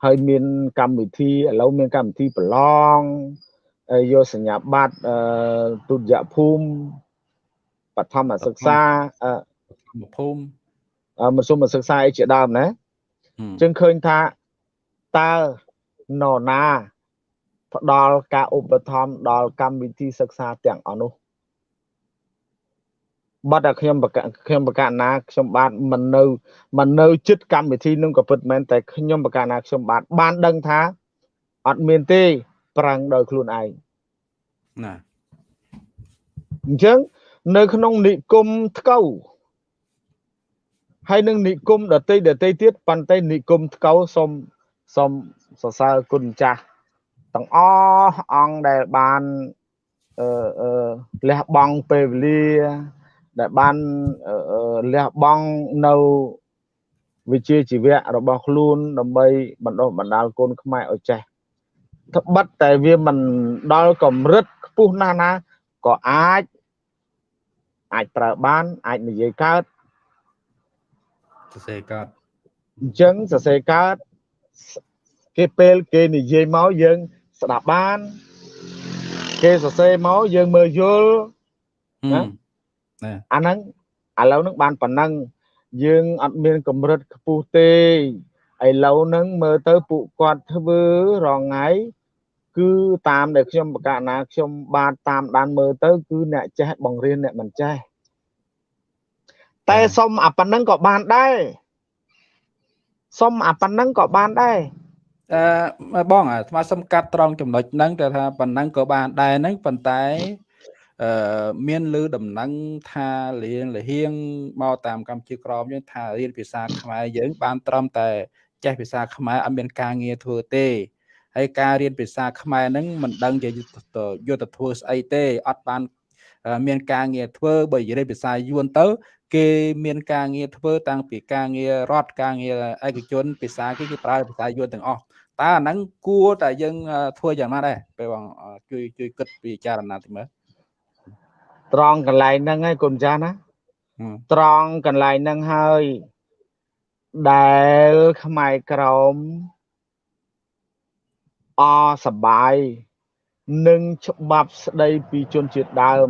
ហើយមានកម្មវិធីឥឡូវមានកម្មវិធីប្រឡងយកសញ្ញាបត្រទុតិយភូមិ បឋមសិក្សាភូមិមធ្យមសិក្សាអីជាដើមណាចឹងឃើញថាតើនរណា ផ្ដល់ការឧបត្ថម្ភដល់កម្មវិធីសិក្សាទាំងអស់នោះបាត់តែខ្ញុំបកខ្ញុំបកណាខ្ញុំបាទមិននៅមិននៅចិត្តកម្មវិធីនឹងក៏ពិតមែនតែខ្ញុំបកណាខ្ញុំបាទបានដឹងថាអត់មានទេ ប្រាំងដោយខ្លួនឯងណាអញ្ចឹង នៅក្នុងនិគមថ្កូវហើយនឹងនិគមដតីដតីទៀតប៉ុន្តែនិគមថ្កូវសូមសូមសរសើរគុណចាស់ទាំងអស់អង្គដែលបានអឺអឺលះបង់ពេលវេលាដែលបានលះបង់នៅវិជ្ជាជីវៈរបស់ខ្លួនដើម្បីបណ្ដុះបណ្ដាលកូនខ្មែរឲ្យចេះត្បិតតែវាមិនដល់កម្រិតខ្ពស់ណាស់ណាក៏អាច អាចប្រើបានអាចនិយាយកើតសរសេរកើតអញ្ចឹងសរសេរកើតគេពេលគេនិយាយមកយើងស្ដាប់បានគេសរសេរមកយើងមើលយល់ណាអាហ្នឹងឥឡូវហ្នឹងបានប៉ុណ្ណឹងយើងអត់មានកម្រិតខ្ពស់ទេឥឡូវហ្នឹងមើលទៅពួកគាត់ធ្វើរងថ្ងៃ គឺតាមដែលខ្ញុំបកណាខ្ញុំបាទតាមដានមើលទៅគឺអ្នកចេះបង្រៀនអ្នកមិនចេះតែសុំអាប៉ុណ្ណឹងក៏បានដែរសុំអាប៉ុណ្ណឹងក៏បានដែរអឺបងអាស្មាសំកាត់ត្រង់ចំណុចហ្នឹងតែថាប៉ុណ្ណឹងក៏បានដែរហ្នឹងប៉ុន្តែអឺមានលឺដំណឹងថារៀនលហៀងមកតាមកម្ពុជាក្រមយើងថារៀនភាសាខ្មែរយើងបានត្រឹមតែចេះភាសាខ្មែរអត់មានការងារធ្វើទេ ហើយការរៀនភាសាខ្មែរហ្នឹងមិនដឹងជាយុទ្ធធ្វើស្អីទេអត់បានមានការងារធ្វើបើរៀនភាសាយួនទៅ គេមានការងារធ្វើតាំងពីការងាររដ្ឋការងារឯកជនភាសាគេគេប្រើភាសាយួនទាំងអស់តើអាហ្នឹងគួរតែយើងធ្វើយ៉ាងណាដែរពេលបងជួយជួយគិតពិចារណាទៅមើលត្រង់កន្លែងហ្នឹងឯងគុណចាស់ណាត្រង់កន្លែងហ្នឹងហើយដែលខ្មែរក្រម អសបាយនឹងច្បាប់ស្ដីពីជនជាតិដើម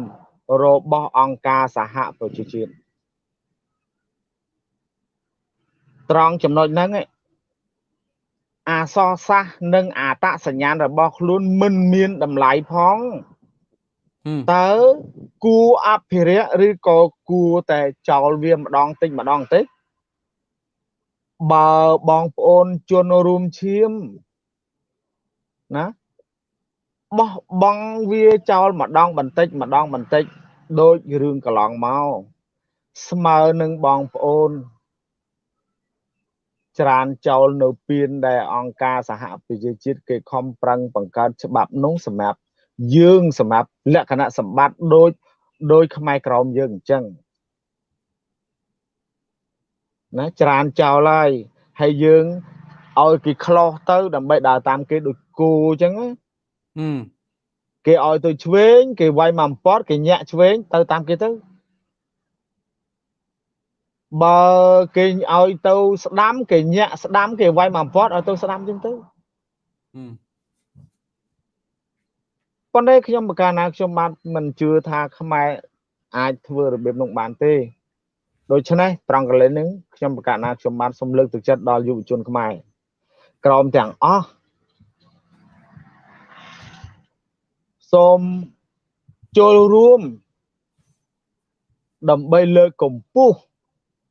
របស់អង្គការសហប្រជាជាតិត្រង់ចំណុចហ្នឹងអសរសាសនិងអតសញ្ញាណរបស់ខ្លួនមិនមានតម្លៃផងតើគួរអភិរក្សឬក៏គួរតែចោលវាម្ដងតិចម្ដងតិចបើបងប្អូនជនរួមឈាម ណាបោះបង់វាចោលម្ដងបន្តិចម្ដងបន្តិចដូចរឿងកន្លងមកស្មើនឹងបងប្អូនច្រានចោលនៅពៀនដែលអង្គការសហប្រជាជាតិគេខំប្រឹងបង្កើតច្បាប់នោះសម្រាប់យើងសម្រាប់លក្ខណៈសម្បត្តិដូចដោយខ្មែរក្រមយើងអញ្ចឹងណាច្រានចោលហើយហើយយើង ឲ្យគេខ្លោះទៅ ដើម្បីដើរតាមគេដូចគូអញ្ចឹងគេឲ្យទៅឆ្វេង គេវាយមកអំពតគេញាក់ឆ្វេងទៅតាមគេទៅបើគេឲ្យទៅស្ដាំគេញាក់ស្ដាំគេវាយមកអំពតឲ្យទៅស្ដាំអញ្ចឹងទៅប៉ុន្តែខ្ញុំប្រការណាខ្ញុំបានមិនជឿថាខ្មែរអាចធ្វើរបៀបនោះបានទេដូច្នេះត្រង់កលែងហ្នឹងខ្ញុំប្រកាសណាខ្ញុំបានសូមលើកទឹកចិត្តដល់យុវជនខ្មែរ ក្រមទាំងអស់សូមចូលរួមដើម្បីលើកកម្ពស់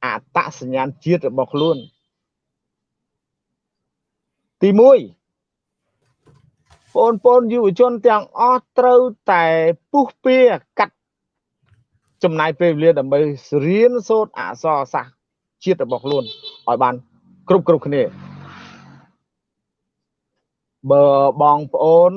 អត្តសញ្ញាណជាតិរបស់ខ្លួនទី1បងប្អូនយុវជនទាំងអស់ត្រូវតែពុះពៀកាត់ចំណាយពេលវេលាដើម្បីរៀនសូត្រអក្សរសាស្ត្រជាតិរបស់ខ្លួនឲ្យបានគ្រប់គ្រប់គ្នា បើបងប្អូន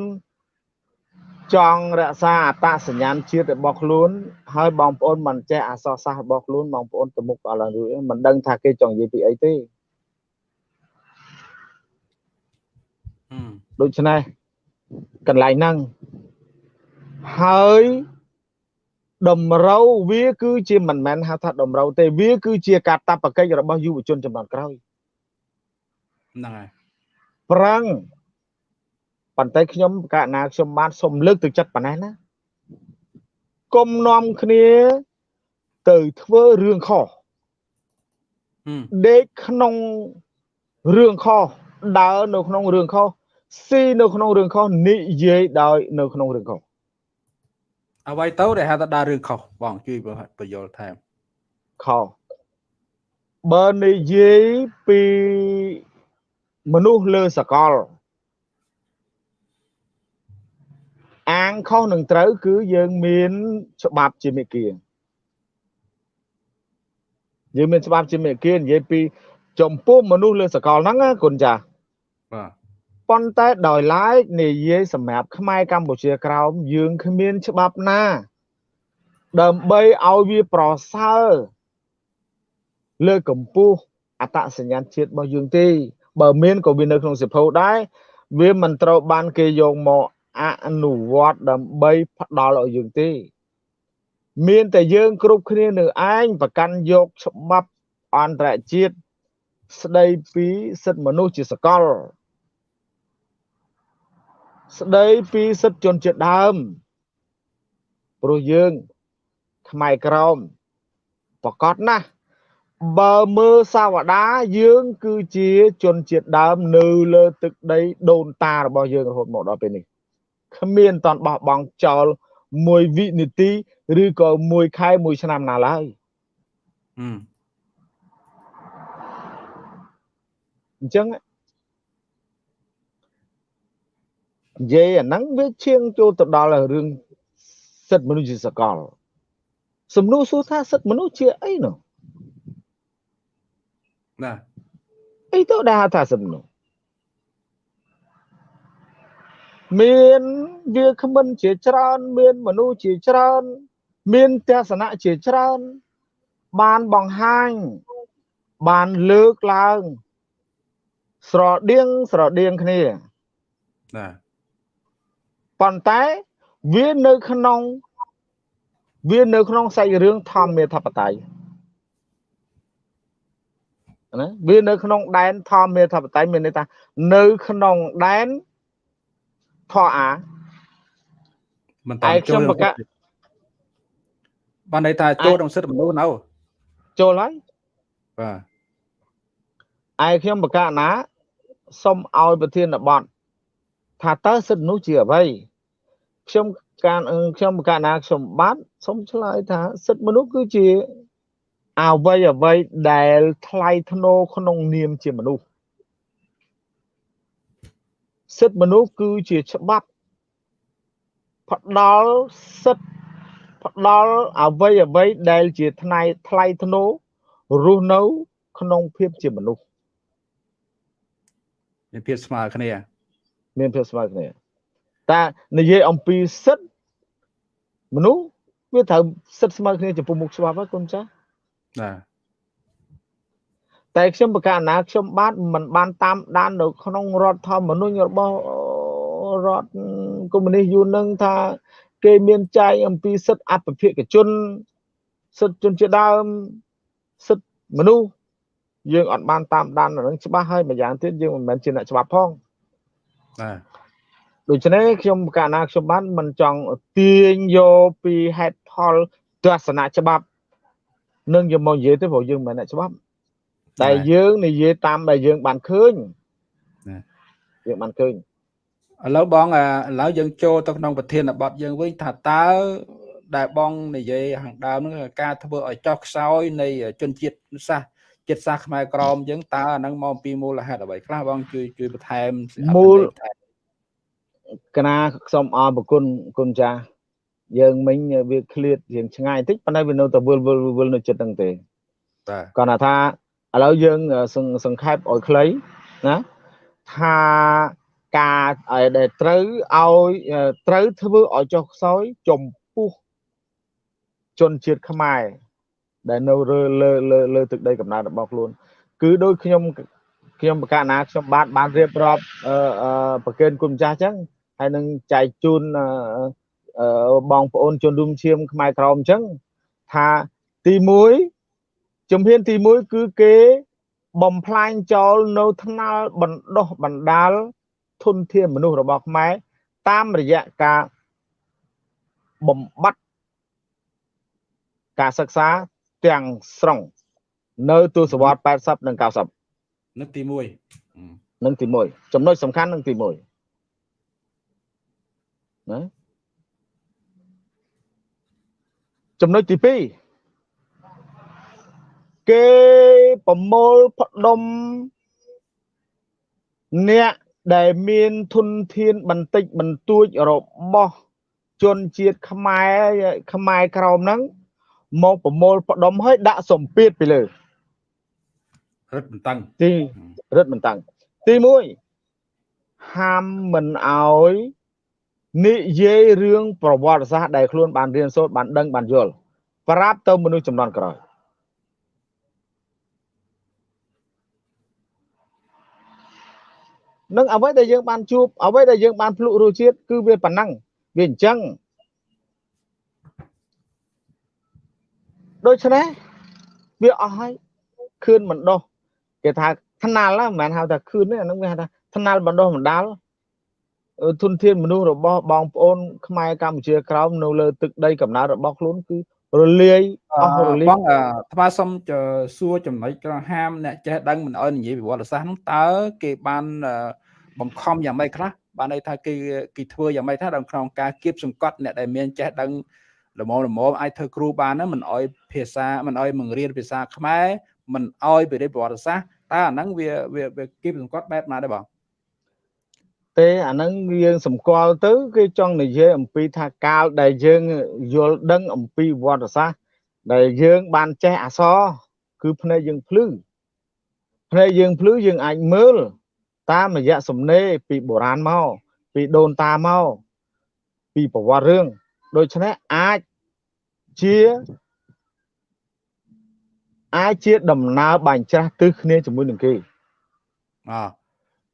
ចង់រក្សាអត្តសញ្ញាណជាតិរបស់ខ្លួន ហើយបងប្អូនមិនចេះអក្សរសាស្ត្ររបស់ខ្លួនបងប្អូនទៅមុខអឡើងរួចមិនដឹងថាគេចង់និយាយពីអីទេដូច្នេះកន្លែងហ្នឹងហើយតម្រូវវាគឺជាមិនមែនហៅថាតម្រូវទេវាគឺជាកាតព្វកិច្ចរបស់យុវជនចំនួនក្រោយហ្នឹងហើយប្រឹង ប៉ុន្តែខ្ញុំកណាខ្ញុំបានសូមលើកទឹកចិត្តប៉ុណ្ណេះណាគុំនាំគ្នាទៅធ្វើរឿងខុសដេកក្នុងរឿងខុសដើរនៅក្នុងរឿងខុសស៊ីនៅក្នុងរឿងខុសនិយាយដោយនៅក្នុងរឿងខុសអ្វីទៅដែលហៅថាដើររឿងខុសបងជួយបញ្យល់ថែមខុសបើនិយាយពីមនុស្សលើសកល អាងខុសនឹងត្រូវគឺយើងមានច្បាប់ជាមេគាយើងមានច្បាប់ជាមេគានិយាយពីចំពោះមនុស្សលើសកលហ្នឹងគុណចាបាទប៉ុន្តែដោយឡែកនិយាយសម្រាប់ខ្មែរកម្ពុជាក្រោមយើងគ្មានច្បាប់ណា ដើម្បីឲ្យវាប្រសើរលើកកម្ពស់អត្តសញ្ញាណជាតិរបស់យើងទេបើមានក៏វានៅក្នុងសិភៅដែរវាមិនត្រូវបានគេយកមក អនុវត្តដើម្បីផ្ដល់ឲ្យយើងទេ មានតែយើងគ្រប់គ្នានៅឯងប្រកាន់យកច្បាប់អន្តរជាតិស្ដីពីសិទ្ធិមនុស្សជាសកល ស្ដីពីសិទ្ធិជនជាតិដើមព្រោះយើងខ្មែរក្រមប្រកាសណាស់បើមើលសាវតាយើងគឺជាជនជាតិដើមនៅលើទឹកដីដូនតារបស់យើងរហូតមកដល់ពេលនេះ គ្មានតន់បោះបង់ចោលមួយវិនាទីឬក៏មួយខែមួយឆ្នាំណាឡើយអញ្ចឹងនិយាយអាហ្នឹងវាឈៀងចូលទៅដល់រឿងសិទ្ធិមនុស្សជាសកលសំណួរសួរថាសិទ្ធិមនុស្សជាអីនោះណាអីទៅដែលថាសិទ្ធិមនុស្ស មានវាគ្មិនជាច្រើន មានមនុស្សជាច្រើន មានទស្សនៈជាច្រើន បានបង្ហាញ បានលើកឡើង ស្រដៀងស្រដៀងគ្នាណាប៉ុន្តែវានៅក្នុង វានៅក្នុងសាច់រឿងធម្មាធិបតេយ្យណាវានៅក្នុងដែនធម្មាធិបតេយ្យមានន័យថានៅក្នុងដែន ធរអាមិនតចូលបកបានន័យថាចូលក្នុងសិទ្ធិមនុស្សនៅចូលហើយបាទឯខ្ញុំបកណាសុំឲ្យប្រធានបទថាតើសិទ្ធិមនុស្សជាអ្វីខ្ញុំការខ្ញុំកណាខ្ញុំបាទសូមឆ្លើយថាសិទ្ធិមនុស្សគឺជាអវ័យអ្វីដែលថ្លៃថ្នូរក្នុងនាមជាមនុស្ស សិទ្ធិមនុស្សគឺជាច្បាប់ផ្ដល់សិទ្ធិផ្ដល់អវ័យអ្វីដែលជាថ្លៃថ្លៃថ្នូររស់នៅ ក្នុងភាពជាមនុស្សមានភាពស្មើគ្នា មានភាពស្មើគ្នាតែនិយាយអំពីសិទ្ធិមនុស្សវាត្រូវសិទ្ធិស្មើគ្នាចំពោះមុខច្បាប់ហើយកូនចាស់បាទ តែខ្ញុំប្រកាសណាខ្ញុំបាទមិនបានតាមដាននៅក្នុងរដ្ឋធម្មនុញ្ញរបស់រដ្ឋកុម្មុយនីសយូរនឹងថា គេមានចែកអំពីសិទ្ធិអភិភិកជនសិទ្ធិជនជាដើមសិទ្ធិមនុស្សយើងអត់បានតាមដាននឹងច្បាស់ហើយម្យ៉ាងទៀតយើងមិនមែនជាអ្នកច្បាប់ផងបាទដូច្នេះខ្ញុំកាលណាខ្ញុំបានមិនចង់ទាញយកពីហេតុផលទស្សនៈច្បាប់ នឹងយកមកនិយាយទៅព្រោះយើងមិនអ្នកច្បាប់ តែយើងនិយាយតាមដែលយើងបានឃើញយើងបានឃើញឥឡូវបងឥឡូវយើងចូលទៅក្នុងប្រធានបទយើងវិញថាតើដែលបងនិយាយខាងដើមហ្នឹងការធ្វើឲ្យចោះខ្សោយនៃជនជាតិសាសចិត្តសាសខ្មែរក្រមយើងតើអាហ្នឹងមកពីមូលហេតុអ្វីខ្លះបងជួយជួយបន្ថែមមូលកណាខ្ញុំអរប្រគុណគុណចាស់យើងមិញវាឃ្លាតរៀងឆ្ងាយតិចប៉ុន្តែវានៅតែវិលវិលវិលនៅចិត្តហ្នឹងទេបាទគាត់ថា ឥឡូវយើងសង្ខេបឲ្យខ្លីណាថាការដែលត្រូវឲ្យត្រូវធ្វើឲ្យចុះខ្សោយចំពោះជនជាតិខ្មែរដែលនៅលើលើលើលើទឹកដីកំណើតរបស់ខ្លួន គឺដោយខ្ញុំខ្ញុំបកណាខ្ញុំបានបានរៀបរាប់អឺប្រកេនគុណម្ចាស់អញ្ចឹងហើយនឹងចែកជូនបងប្អូនជនរួមឈាមខ្មែរក្រមអញ្ចឹងថាទី1 ជំហានទី1គឺគេបំផ្លាញចោលនៅថ្នាលបណ្ដោះបណ្ដាលធនធានមនុស្សរបស់ខ្មែរតាមរយៈការបំបត្តិការសិក្សាទាំងស្រុងនៅទសវត្ស80និង90នឹងទី1នឹងទី1ចំណុចសំខាន់នឹងទី1ណាចំណុចទី2 គេប្រមូលផ្ដុំអ្នកដែលមានធនធានបន្តិចបន្តួចរបស់ជនជាតិខ្មែរខ្មែរក្រមហ្នឹងមកប្រមូលផ្ដុំឲ្យដាក់សម្ពាធពីលើរឹតបន្តឹងទីរឹតបន្តឹងទី1ហាមមិនអោយនិយាយរឿងប្រវត្តិសាស្ត្រដែលខ្លួនបានរៀនសូត្របានដឹងបានយល់ប្រាប់ទៅមនុស្សចំនួនក្រោយ នឹងអ្វីដែលយើងបានជួបអ្វីដែលយើងបានភ្លុករសជាតិគឺវាប៉ុណ្ណឹងវាអញ្ចឹងដូច្នេះវាអស់ហើយខឿនមិនដោះគេថាថ្នាលមិនមែនហៅថាខឿនទេអានឹងវាហៅថាថ្នាលបណ្ដោះបណ្ដាលទុនធានមនុស្សរបស់បងប្អូនខ្មែរកម្ពុជាក្រោមនៅលើទឹកដីកំណើតរបស់ខ្លួនគឺរលាយអស់រលាយបងថ្មសុំសួរចំណុចក្រហាមអ្នកចេះដឹងមិនអោយនិយាយប្រវត្តិសាស្ត្រនោះតើគេបាន បង្ខំយ៉ាងម៉េចខ្លះបានន័យថាគេគេធ្វើយ៉ាងម៉េចថាដល់ក្នុងការគៀបសង្កត់អ្នកដែលមានចេះដឹងល្មមល្មមអាចធ្វើគ្រូបានណាមិនអោយភាសាមិនអោយបង្រៀនភាសាខ្មែរមិនអោយបរិបប្រវត្តិសាស្ត្រតើអាហ្នឹងវាវាគៀបសង្កត់បែបណាដែរបងទេអាហ្នឹងយើងសម្គាល់ទៅគេចង់និយាយអំពីថាកាលដែលយើងយល់ដឹងអំពីវត្តសាស្ត្រដែលយើងបានចេះអសរគឺភ្នែកយើងភ្លឺភ្នែកយើងភ្លឺយើងអាចមើល តាមរយៈសំណេរពីបុរាណមកពីដូនតាមកពីប្រវត្តិរឿងដូច្នេះអាចជាអាចជាដំណើរបាញ់ច្រាស់ទិសគ្នាជាមួយនឹងគេអ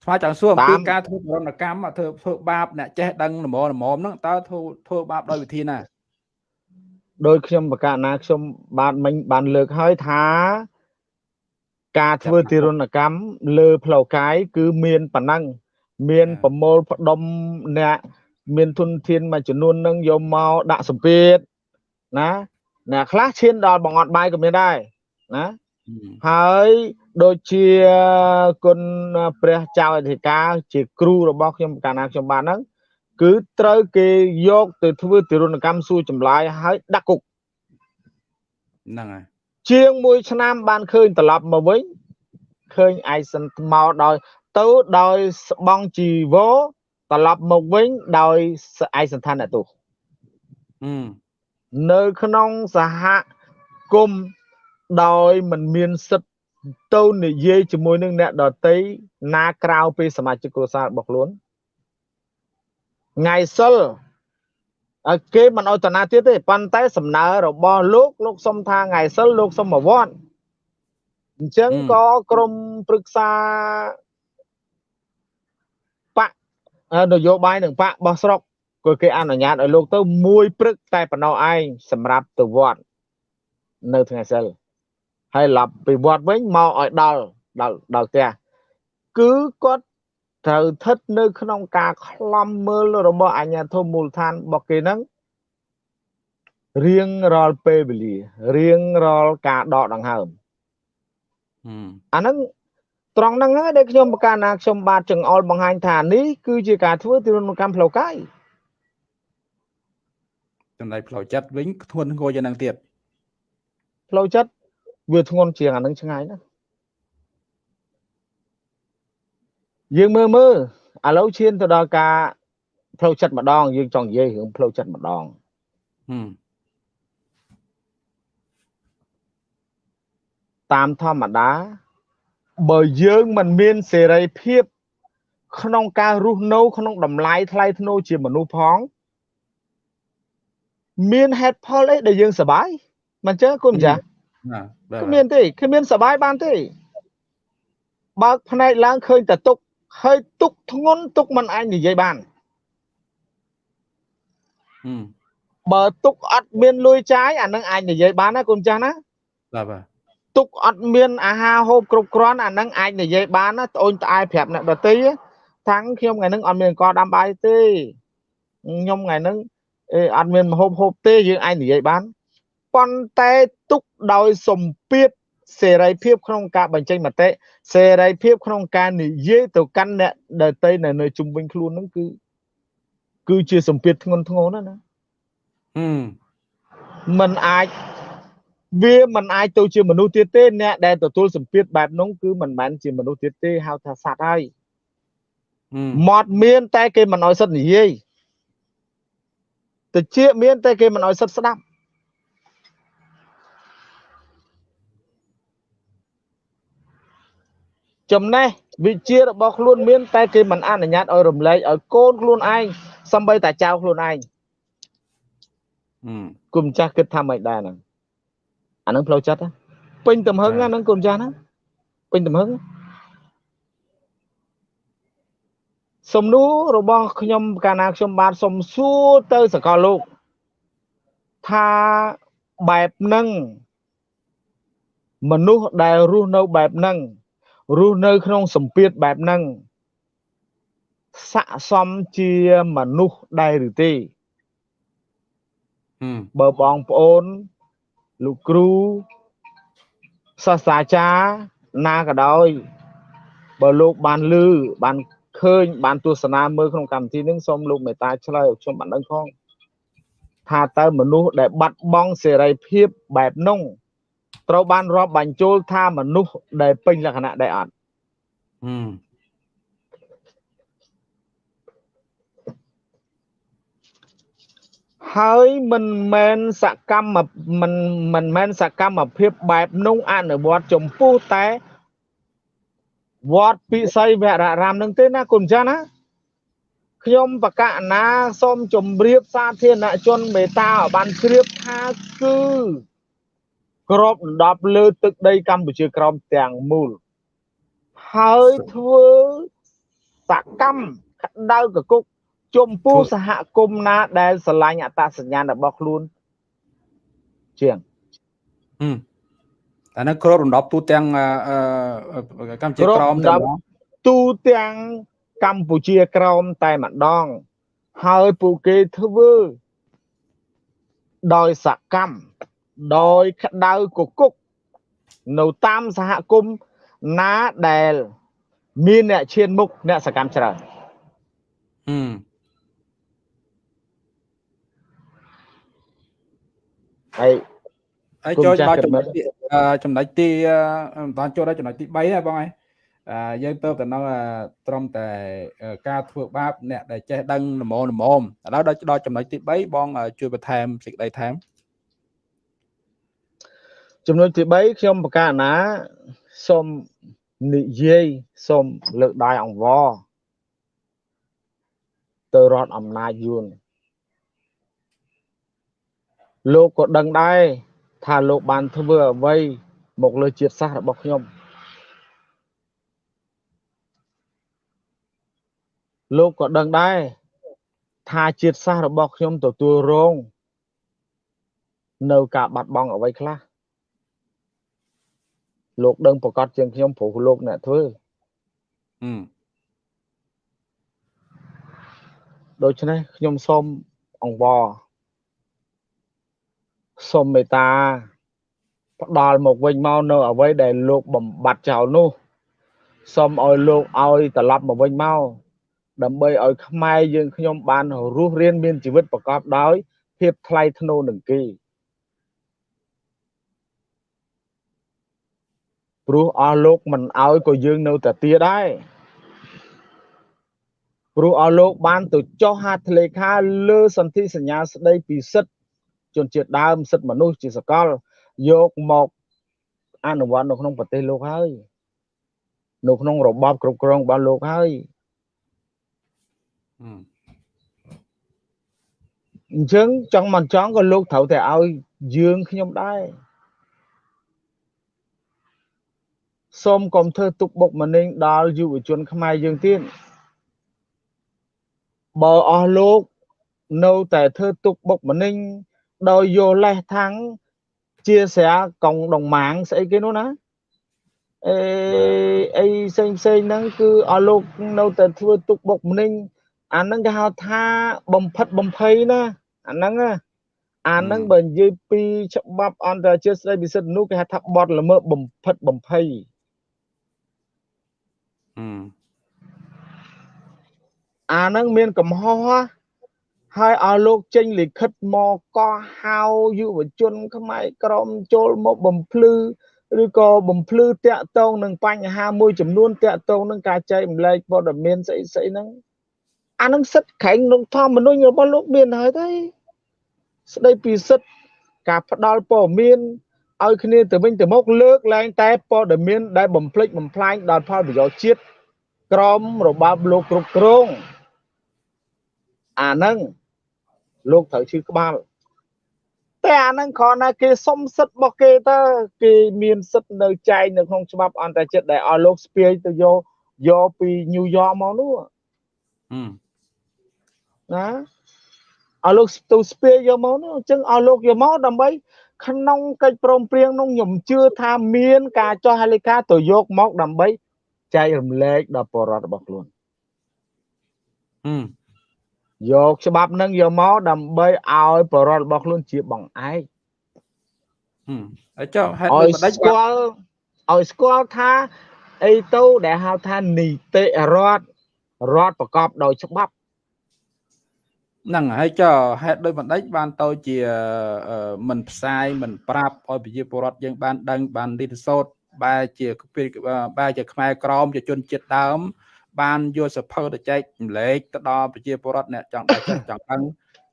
ស្មាចង់សួរអំពីការធ្វើបរណកម្មធ្វើធ្វើបាបអ្នកចេះដឹងល្មមល្មមហ្នឹងតើធ្វើធ្វើបាបដោយវិធីណាដោយខ្ញុំបកណាខ្ញុំបានមិញបានលើកហើយថា ការធ្វើទារុណកម្មលើផ្លូវកាយគឺមានប៉ុណ្ណឹងមានប្រមូលផ្ដុំអ្នកមានទុនធានមួយចំនួននឹងយកមកដាក់សម្ពាធណាអ្នកខ្លះឈានដល់បង្អត់បាយក៏មានដែរណាហើយដូចជាគុណព្រះចៅអធិការជាគ្រូរបស់ខ្ញុំកាលណាខ្ញុំបានហ្នឹងគឺត្រូវគេយកទៅធ្វើទិរុណកម្មសួរចម្លើយហើយដាក់គុកហ្នឹងហើយ ជាងមួយឆ្នាំបានឃើញត្រឡប់មកវិញឃើញឯសិនមកដោយទៅដោយស្បង់ជីវោត្រឡប់មកវិញដោយឯសន្តានអ្នកទោសនៅក្នុងសហគមន៍ដោយមិនមានសិទ្ធិទៅនិយាយជាមួយនឹងអ្នកដតីណាក្រៅពីសមាជិកគ្រួសាររបស់ខ្លួនថ្ងៃសិល គេមិនអោយតាណាទៀតទេប៉ុន្តែសំណើរបស់លោកលោកសុំថាថ្ងៃសិលលោកសុំមកវត្តអញ្ចឹងក៏ក្រមព្រឹក្សាបកនយោបាយនឹងបកបោះស្រុកក៏គេអនុញ្ញាតឲ្យលោកទៅមួយព្រឹកតែប៉ុណ្ណោះឯងសម្រាប់ទៅវត្តនៅថ្ងៃសិលហើយឡប់ពីវត្តវិញមកឲ្យដល់ដល់ដល់ផ្ទះគឺគាត់ ត្រូវស្ថិតនៅ ក្នុងការខ្លំមើលរបស់អាជ្ញាធរមូលដ្ឋានរបស់គេហ្នឹងរៀងរាល់ពេលវេលារៀងរាល់ការដកដង្ហើមអាហ្នឹងត្រង់ហ្នឹងហើយដែលខ្ញុំប្រកាសណាខ្ញុំបាទចង្អុលបង្ហាញថានេះគឺជាការធ្វើទិរណកម្មផ្លូវកាយចំណែកផ្លូវចិត្តវិញធ្ងន់ធ្ងរជាងហ្នឹងទៀតផ្លូវចិត្តវាធ្ងន់ជាងអាហ្នឹងឆ្ងាយណាស់ យើងមើលមើលឥឡូវឈានទៅដល់ការផ្លូវចិត្តម្ដង យើងចង់និយាយរឿងផ្លូវចិត្តម្ដងតាមធម្មតាបើយើងមិនមានសេរីភាព ក្នុងការរស់នៅក្នុងតម្លៃថ្លៃធ្នូជាមនុស្សផង មានហេតុផលអីដែលយើងសប្បាយមិនចឹងគុណចាស់គ្មានទេគ្មានសប្បាយបានទេបើកភ្នែកឡើងឃើញតែទុក ហើយទុកធ្ងន់ទុកមិនអាចនិយាយបានបើទុកអត់មានលុយចាយអានឹងអាចនិយាយបានណាគុណចាស់ណាបាទបាទទុកអត់មានអាហារហូបគ្រប់គ្រាន់អានឹងអាចនិយាយបានណាត្អូនត្អែប្រាប់អ្នកដទៃថាំងខ្ញុំថ្ងៃហ្នឹងអត់មានអង្គដាំបាយទេខ្ញុំថ្ងៃហ្នឹងអេអត់មានមហូបហូបទេយើងអាចនិយាយបានប៉ុន្តែទុកដោយសម្ពាធ សេរីភាពក្នុងការបញ្ចេញមតិសេរីភាពក្នុងការនិយាយទៅកាន់អ្នកដទៃនៅនៅជុំវិញខ្លួនហ្នឹងគឺគឺជាសម្ពាធធ្ងន់ធ្ងរណាស់ណាมันអាចវាមិនអាចទៅជាមនុស្សទៀតទេអ្នកដែលទទួលសម្ពាធបែបនោះគឺមិនមែនជាមនុស្សទៀតទេហៅថាសត្វហើយមាត់មាន តែគេមិនអោយសិទ្ធនិយាយតិចមានតែគេមិនអោយសិទ្ធស្ដាប់ ចំណេះវិជារបស់ខ្លួនមាន តែគេមិនអនុញ្ញាតឲ្យរំលែកឲ្យកូនខ្លួនឯងសំបីតាចៅខ្លួនឯងគុំចាស់គិតថាមិនដែរហ្នឹងអានឹងផ្លូវចិត្តពេញទំហឹងហ្នឹងគុំចាស់ហ្នឹងពេញទំហឹងសំណួររបស់ខ្ញុំកាលណាខ្ញុំបាទសុំសួរទៅសកលលោកថាបែបហ្នឹងមនុស្សដែលរស់នៅបែបហ្នឹង រស់នៅក្នុងសម្ពាធបែបហ្នឹងស័កសមជាមនុស្សដែរឬទេបើបងប្អូនលោកគ្រូសាស្ត្រាចារ្យណាក៏ដោយបើលោកបានលឺបានឃើញបានទស្សនាមើលក្នុងកម្មវិធីនេះសូមលោកមេត្តាឆ្លើយឲ្យខ្ញុំបានដឹងផងថាតើមនុស្សដែលបាត់បង់សេរីភាពបែបនោះ ត្រូវបានរាប់បញ្ចូលថាមនុស្សដែលពេញលក្ខណៈដែរអត់ហើយមិនមែនសកម្មមិនមិនមែនសកម្មភាពបែបនោះអនុវត្តចំពោះតែវត្តពិសីវររាមនឹងទេណាគុណចាស់ណាខ្ញុំបកណាសូមជម្រាបសាធារណជនមេត្តាឲ្យបានជ្រាបថាគឺ ក្របដណ្ដប់លើទឹកដីកម្ពុជាក្រោមទាំងមូលហើយធ្វើសកម្មក្តៅកគុកចំពោះសហគមន៍ណាដែលស្រឡាញ់អត្តសញ្ញាណរបស់ខ្លួនជាងអានោះគ្របរំដប់ទូទាំងកម្ពុជាក្រោមតែទូទាំងកម្ពុជាក្រោមតែម្ដង ហើយពួកគេធ្វើដោយសកម្ម ដោយក្តៅកគុកនៅតាមសហគមន៍ណាដែលមានអ្នកឈានមុខអ្នកសកម្មច្រើនហឹមហើយហើយចូលដល់ចំណុចទីចំណុចទីមិនបានចូលដល់ចំណុចទី3ណាបងឯងយើងទៅទៅនៅត្រឹមតែការធ្វើបាបអ្នកដែលចេះដឹងល្មមល្មមឥឡូវដល់ដល់ចំណុចទី3បង ជួយបន្ថែមសេចក្តីថែម ចំណុចទី3ខ្ញុំប្រកាសណាសូមនិយាយសូមលើកដៃអង្វរទៅរដ្ឋអំណាចយួនលោកក៏ដឹងដែរថាលោកបានធ្វើអ្វីមកលើជាតិសាសន៍របស់ខ្ញុំលោកក៏ដឹងដែរថាជាតិសាសន៍របស់ខ្ញុំទទួលរង នៅការបាត់បង់អ្វីខ្លះ លោកដឹងប្រកាសជាងខ្ញុំព្រោះលោកអ្នកធ្វើដូច្នេះខ្ញុំសូមអង្វរសូមមេត្តាផ្ដល់មកវិញមកនៅអ្វីដែលលោកបំបត្តិចោលនោះសូមឲ្យលោកឲ្យត្រឡប់មកវិញមកដើម្បីឲ្យខ្មែរយើងខ្ញុំបានរស់រានមានជីវិតប្រកបដោយភាពថ្លៃថ្នូរនឹងគេ ព្រោះអស់លោកមិនឲ្យក៏យើងនៅតែទាដែរព្រោះអស់លោកបានទៅចុះហត្ថលេខាលើសន្ធិសញ្ញាស្ដីពីសិទ្ធិជនជាតិដើមសិទ្ធិមនុស្សជាសកលយកមកអនុវត្តនៅក្នុងប្រទេសលោកហើយនៅក្នុងរបបគ្រប់គ្រងរបស់លោកហើយអញ្ចឹងចង់មិនចង់ក៏លោកត្រូវតែឲ្យយើងខ្ញុំដែរ សូមកុំធ្វើទុកបុកម្នេញដល់យុវជនខ្មែរយើងទៀតបើអស់លោកនៅតែធ្វើទុកបុកម្នេញដោយយកលេសថាំងជាស្រាកងដងម៉ាងស្អីគេនោះណាអេអីផ្សេងផ្សេងហ្នឹងគឺអស់លោកនៅតែធ្វើទុកបុកម្នេញអាហ្នឹងគេហៅថាបំផិតបំភ័យណាអាហ្នឹងអាហ្នឹងបើនិយាយពីច្បាប់អន្តរជាតិស្តីពីសិទ្ធិមនុស្សគេហៅថាបទល្មើសបំផិតបំភ័យ អាហ្នឹងមានកំហុសហើយឲ្យលោកចេញលិខិតមកក៏ហៅយុវជន ខ្មែរក្រមចូលមកបំភ្លឺឬក៏បំភ្លឺតាក់ទងនឹងបញ្ហាមួយចំនួនតាក់ទងនឹងការចែកម្លែកព័ត៌មានស្អីស្អីហ្នឹងអានឹងសិទ្ធិក្រែងក្នុងធម្មនុញ្ញរបស់លោកមានហើយទេស្ដីពីសិទ្ធិការផ្ដល់ព័ត៌មាន ឲ្យគ្នាទៅវិញទៅមកលើកឡើងតែព័ត៌មានដែលបំភ្លេចបំផ្លាញដល់ផលប្រយោជន៍ជាតិក្រមរបបលោកគ្រប់គ្រងអាហ្នឹងលោកត្រូវឈឺក្បាលតែអាហ្នឹងគ្រាន់តែគេសុំសិទ្ធិរបស់គេទៅគេមានសិទ្ធិនៅចែងនៅក្នុងច្បាប់អន្តរជាតិដែលឲ្យលោកស្ពាយទៅយកយកពីញូវយ៉កមកនោះណាឲ្យលោកទៅស្ពាយយកមកនោះអញ្ចឹងឲ្យលោកយកមកដើម្បី ក្នុងកិច្ចព្រមព្រៀងនោះខ្ញុំជឿថាមាន ការចោះហេលីកាទៅយកមកដើម្បីចែករំលែកដល់បរិវត្តរបស់ខ្លួនយកច្បាប់នឹងយកមកដើម្បីឲ្យបរិវត្តរបស់ខ្លួនជាបង្អែកហើយចុះហេតុដូចម្ដេចស្គាល់ឲ្យស្គាល់ថាអីទៅដែលហៅថានីតិរដ្ឋរដ្ឋប្រកបដោយច្បាប់ ហ្នឹងហើយចុះហេតុដោយបណ្ដេចបានទៅជាមិនផ្សាយមិនប្រាប់ឲ្យប្រជាពលរដ្ឋយើងបានដឹងបានរៀនសូត្របែរជាបែរជាខ្មែរក្រមជាជនជាតិដើម បានយកសភៅទៅចែកចម្លែកទៅដល់ប្រជាពលរដ្ឋអ្នកចង់ដែរចេះចង់ដឹង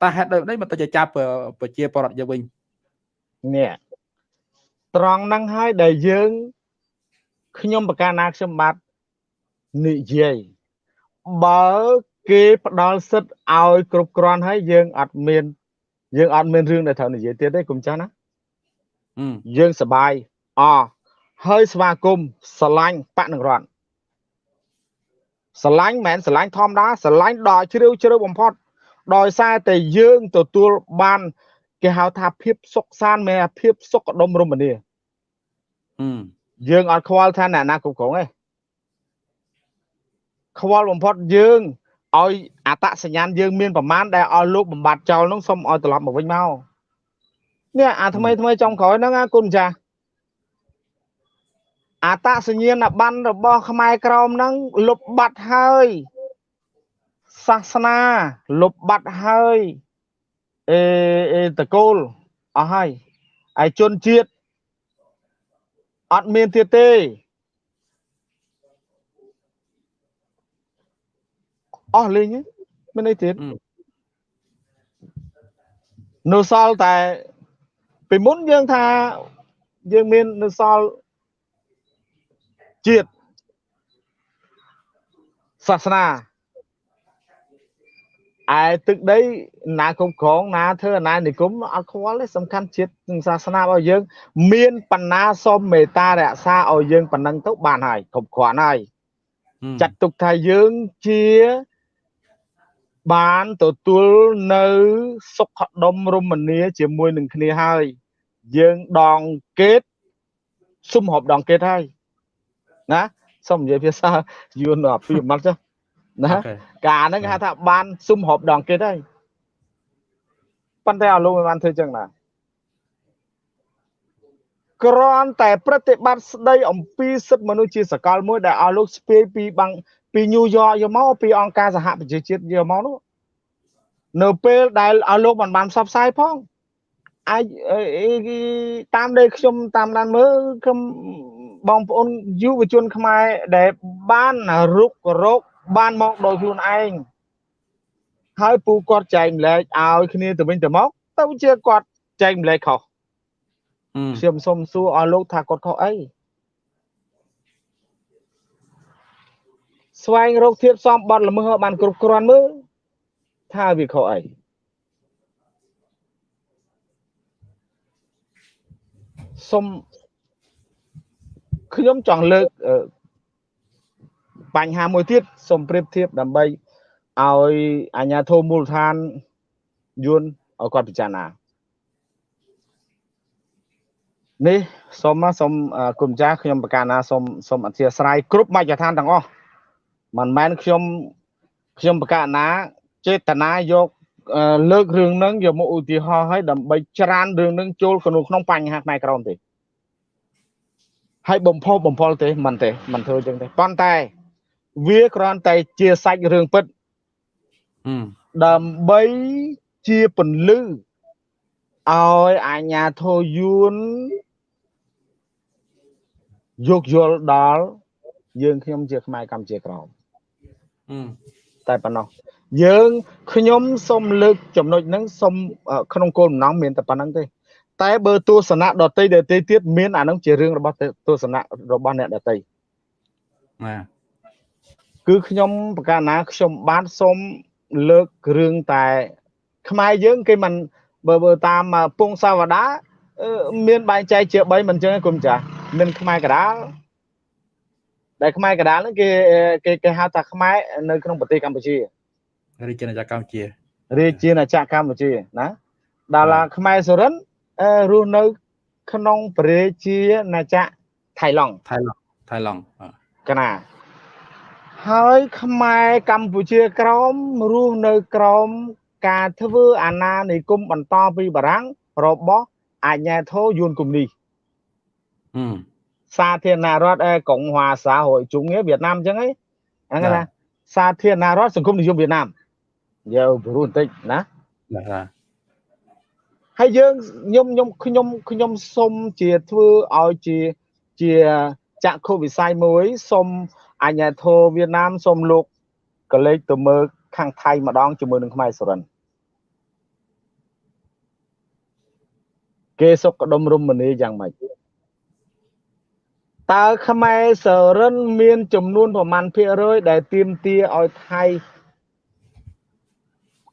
តើហេតុដូចម្ដេចមិនទៅជាចាប់ប្រជាពលរដ្ឋយើងវិញនេះត្រង់ហ្នឹងហើយដែលយើងខ្ញុំប្រកាសណាខ្ញុំបាទនិយាយបើ គេផ្ដល់សិទ្ធឲ្យគ្រប់គ្រាន់ហើយយើងអត់មាន យើងអត់មានរឿងដែលត្រូវនិយាយទៀតទេគុំចាស់ណាយើងសបាយអហើយស្វាគមន៍ស្រឡាញ់បកនឹងរដ្ឋស្រឡាញ់មិនមែនស្រឡាញ់ធម្មតាស្រឡាញ់ដល់ជ្រាវជ្រៅបំផុត ដោយសារតែយើងទទួលបានគេហៅថាភាពសុខសាន្តមែនភាពសុខដុមរមនាយើងអត់ខ្វល់ថាអ្នកណាគ្រប់គ្រងទេខ្វល់បំផុតយើង ឲ្យអតសញ្ញាណយើងមានប្រមាណដែលឲ្យលោកបំបត្តិចោលនោះសូមឲ្យត្រឡប់មកវិញមកនេះអាថ្មីថ្មីចំក្រោយហ្នឹងណាគុណចាស់អតសញ្ញាណប័ណ្ណរបស់ខ្មែរក្រមហ្នឹងលុបបាត់ហើយសាសនាលុបបាត់ហើយអេអេតកូលអស់ហើយឯជនជាតិអត់មានទៀតទេ អស់លេងមានអីទៀតនៅសល់តែពីមុនយើងថាយើងមាននៅសល់ជាតិសាសនាឯទឹកដីណាគ្រប់គ្រងណាធ្វើអាណានិគមអត់ខ្វល់ទេសំខាន់ជាតិនិងសាសនារបស់យើង មានបណ្ណាសុំមេត្តារក្សាឲ្យយើងប៉ុណ្ណឹងទៅបានហើយគ្រប់គ្រាន់ហើយចាត់ទុកថាយើងជា បានទទួលនៅសុខដុមរមនាជាមួយនឹងគ្នាហើយ យើងដងកេតសុំហប់ដងកេតហើយណាសូមនិយាយភាសាយួនអភិម័តចុះណាការហ្នឹងគេហៅថាបានស៊ុំហប់ដងគេទៅប៉ុន្តែអលោកមិនបានធ្វើចឹងណា គ្រាន់តែប្រតិបត្តិស្ដីអំពីសិទ្ធិមនុស្សជាសកលមួយដែលឲ្យលោកស្ពាយពីបាំងពីញូវយ៉កយកមកពីអង្គការសហប្រជាជាតិយកមកនោះនៅពេលដែលឲ្យលោកមិនបានផ្សព្វផ្សាយផងអាចតាមដែលខ្ញុំតាមដានមើលខ្ញុំបងប្អូនយុវជនខ្មែរដែលបានរុករោគបានមកដោយខ្លួនឯងហើយពូគាត់ចែកម្លែកឲ្យគ្នាទៅវិញទៅមកទៅជាគាត់ចែកម្លែកខុស ខ្ញុំសូមសួរឲ្យលោកថាគាត់ខុសអីស្វែងរកធៀបសំបត្តិល្មើសបានគ្រប់គ្រាន់មើលថាវាខុសអីសូមខ្ញុំចង់លើកបញ្ហាមួយទៀតសូមប្រៀបធៀបដើម្បីឲ្យអាជ្ញាធរមូលដ្ឋានយួនឲ្យគាត់ពិចារណា នេះសូមសូមគុំចាស់ខ្ញុំប្រកាសណាសូមសូមអធិស្ឋានគ្រប់មជ្ឈដ្ឋានទាំងអស់មិនមែនខ្ញុំខ្ញុំប្រកាសណាចេតនាយកលើករឿងហ្នឹងយកមកឧទាហរណ៍ឲ្យដើម្បីច្រានរឿងហ្នឹងចូលក្នុងក្នុងបញ្ហាផ្នែកក្រមទេហើយបំផុសបំផុលទេមិនទេមិនធ្វើចឹងទេប៉ុន្តែវាគ្រាន់តែជាសាច់រឿងពិតដើម្បីជាពន្លឺឲ្យអាញាធរយួន យកយល់ដល់យើងខ្ញុំជាខ្មែរកម្ពុជាក្រមតែប៉ុណ្ណោះយើងខ្ញុំសូមលើកចំណុចហ្នឹងសូមក្នុងគោលបំណងមានតែប៉ុណ្្នឹងទេ តែបើទស្សនៈដតីដតីទៀតមានអានឹងជារឿងរបស់ទស្សនៈរបស់អ្នកដតីណាគឺខ្ញុំប្រកាសណាខ្ញុំបានសូមលើករឿងតែខ្មែរយើងគេមិនបើបើតាមពងសាវតា មានបែងចែកជា3មិនចឹងគុំចាស់មានខ្មែរកដាលដែលខ្មែរកដាលហ្នឹងគេគេគេហៅថាខ្មែរនៅក្នុងប្រទេសកម្ពុជារាជាណាចក្រកម្ពុជារាជាណាចក្រកម្ពុជាណាដល់ខ្មែរសុរិនរស់នៅ ក្នុងប្រជាណាចក្រថៃឡង់ថៃឡង់ថៃឡង់កណាហើយខ្មែរកម្ពុជាក្រមរស់នៅក្រម ការធ្វើអាណានិគមបន្តពីបារាំងរបស់ អាជ្ញាធរយួនគំនីសាធារណរដ្ឋកុងហួរសាហួយជុងវៀតណាមអញ្ចឹងហីហ្នឹងណាសាធារណរដ្ឋសង្គមនិយមវៀតណាមយកព្រោះបន្តិចណាបាទហើយយើងខ្ញុំខ្ញុំខ្ញុំខ្ញុំសុំជាធ្វើឲ្យជាជាចក្ខុវិស័យមួយសុំអញ្ញាធរវៀតណាមសុំលោកកលេចទៅមើលខាងថៃម្ដងជាមួយនឹងខ្មែរសុរិន គេសុខដុមរមនីយ៉ាងម៉េចតើខ្មែរសរិនមានចំនួនប្រមាណភាគរយដែលទៀមទាឲ្យថៃ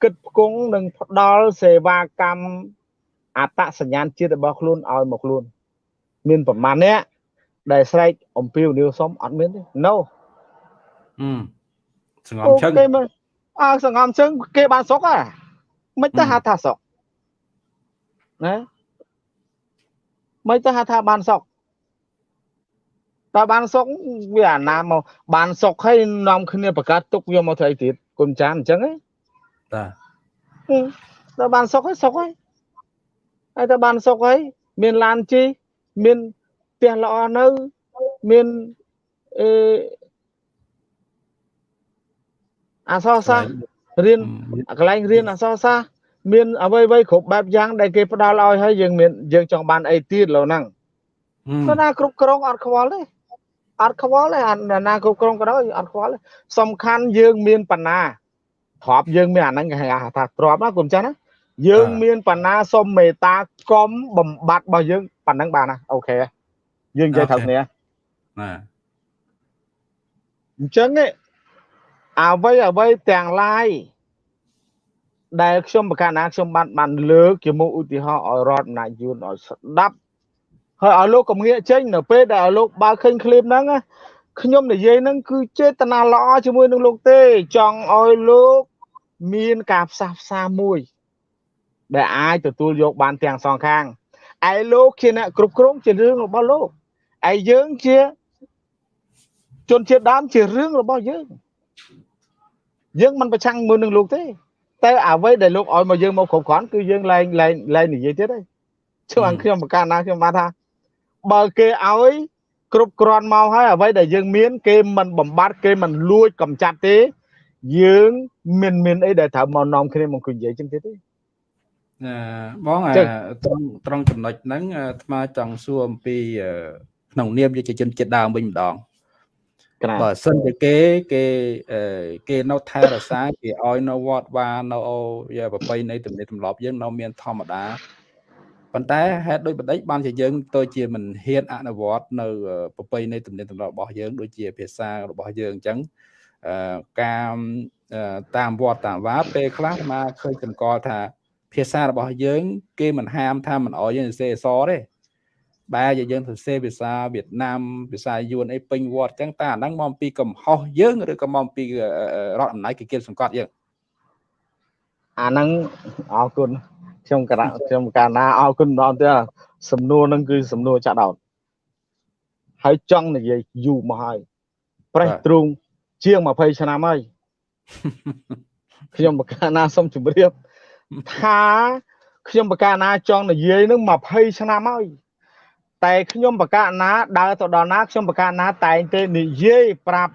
គិតផ្គង់និងផ្ដល់សេវាកម្មអត្តសញ្ញាណជាតិរបស់ខ្លួនឲ្យមកខ្លួន មានប្រមាណអ្នកដែលស្រែកអំពីវនីវសុំអត់មានទេ no អឺសងំជឹងអើសងំជឹងគេបានសុកហ่ะមិនទៅហៅថាសុកណា មិនទៅហៅថាបានសុកតើបានសុកវាអាណាមកបានសុកហើយនាំគ្នាប្រកាសទុកយកមកធ្វើអីទៀតគុំចានអញ្ចឹងហ៎តាតើបានសុកហើយសុកហើយហើយតើបានសុកហើយមានឡានជិះមានផ្ទះល្អនៅមានអឺអសរសាស្ត្ររៀនកន្លែងរៀនអសរសាស្ត្រ មានអ្វីអ្វីគ្រប់បែបយ៉ាងដែលគេផ្ដល់ឲ្យហើយយើងមានយើងចង់បានអីទៀតលោកហ្នឹងគាត់ណាគ្រប់គ្រងអត់ខ្វល់ទេអត់ខ្វល់ទេអាណាគ្រប់គ្រងក៏ដោយអត់ខ្វល់ទេសំខាន់យើងមានបណ្ណាទ្របយើងមានអាហ្នឹងគេហៅថាទ្របណាគុំចាស់ណាយើងមានបណ្ណាសុំមេត្តាកុំបំបត្តិរបស់យើងប៉ុណ្ណឹងបានណាអូខេយើងនិយាយត្រូវគ្នាបាទអញ្ចឹងអ្វីអ្វីទាំងឡាយ ដែលខ្ញុំប្រកាសណាខ្ញុំបានបានលើកជាមុខឧទាហរណ៍ឲ្យរដ្ឋអំណាចយួនឲ្យស្ដាប់ហើយឲ្យលោកកុំងាកចេញនៅពេលដែលឲ្យលោកបើឃើញឃ្លីបហ្នឹងខ្ញុំនិយាយហ្នឹងគឺចេតនាល្អជាមួយនឹងលោកទេចង់ឲ្យលោកមានការផ្សះផ្សាមួយ ដែលអាចទទួលយកបានទាំងសងខាងឯលោកជាអ្នកគ្រប់គ្រងជារឿងរបស់លោកឯយើងជាជនជាតិដើមជារឿងរបស់យើងយើងមិនប្រឆាំងមួយនឹងលោកទេ តែអ្វីដែលលោកឲ្យមកយើងមកគ្រប់គ្រាន់គឺយើងលែងលែងលែងនិយាយទៀតហើយជួនខ្ញុំប្រកាសណាខ្ញុំបានថាបើគេឲ្យគ្រប់គ្រាន់មកហើយអ្វីដែលយើងមាន គេមិនបំបត្តិគេមិនលួចកំចាត់ទេ យើងមានមានអីដែលត្រូវមកនាំគ្នាមកនិយាយចឹងទៀតទេណាបងអាត្រង់ត្រង់ចំណុចហ្នឹងអាត្មាចង់សួរអំពី ក្នុងនាមយុវជនជាតិដើមវិញម្ដង បើសិនជាគេគេគេនៅថែរក្សាគេឲ្យនៅវត្តវានៅយាប្របីនៃទំនៀមទម្លាប់យើងនៅមានធម្មតាប៉ុន្តែហេតុដូចបដិបានជាយើងទៅជាមិនហ៊ានអនុវត្តនៅប្របីនៃទំនៀមទម្លាប់របស់យើងដូចជាភាសារបស់យើងអញ្ចឹងការតាមវត្តតាមវាពេលខ្លះមកឃើញចង្កល់ថាភាសារបស់យើង គេមិនហាមថាមិនអោយយើងសរសេរអសរទេ បែរជាយើងសរសេរភាសាវៀតណាមភាសាយួនអីពេញវត្តអញ្ចឹងតើអាហ្នឹងមកពីកំហុសយើងឬក៏មកពីរដ្ឋអំណាចគេគៀបសង្កត់យើងអាហ្នឹងអរគុណខ្ញុំកណាខ្ញុំកាលណាអរគុណម្ដងទៀតសំណួរហ្នឹងគឺសំណួរចាក់ដោតហើយចង់និយាយយូរមកហើយប្រេះទ្រូងជាង20ឆ្នាំហើយខ្ញុំបកាណាសូមជម្រាបថាខ្ញុំបកាណាចង់និយាយនឹង20ឆ្នាំហើយ តែខ្ញុំបកាណាដើរទៅដល់ណាខ្ញុំបកាណាតែងតែនិយាយប្រាប់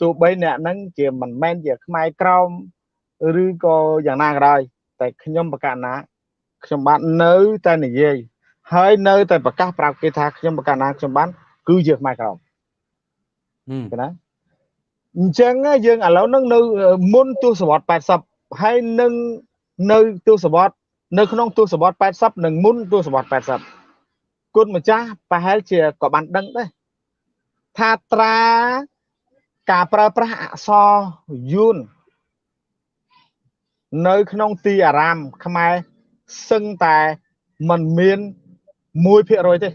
ទោះបីអ្នកហ្នឹងជាមិនមែនជាខ្មែរក្រមឬក៏យ៉ាងណាក៏ដោយតែខ្ញុំបកាណាខ្ញុំបាននៅតែនិយាយហើយនៅតែប្រកាសប្រាប់គេថាខ្ញុំបកាណាខ្ញុំបានគឺជាខ្មែរក្រមឃើញណាអញ្ចឹងយើងឥឡូវនឹងនៅមុនទសវត្ស80ហើយនឹងនៅទសវត្សនៅក្នុងទសវត្ស80និងមុនទសវត្ស80 គុណម្ចាស់ប្រហែលជាក៏បានដឹងដែរថាត្រាការប្រើប្រាស់អក្សរយួននៅក្នុងទីអារាមខ្មែរសឹងតែមិនមាន1%ទេ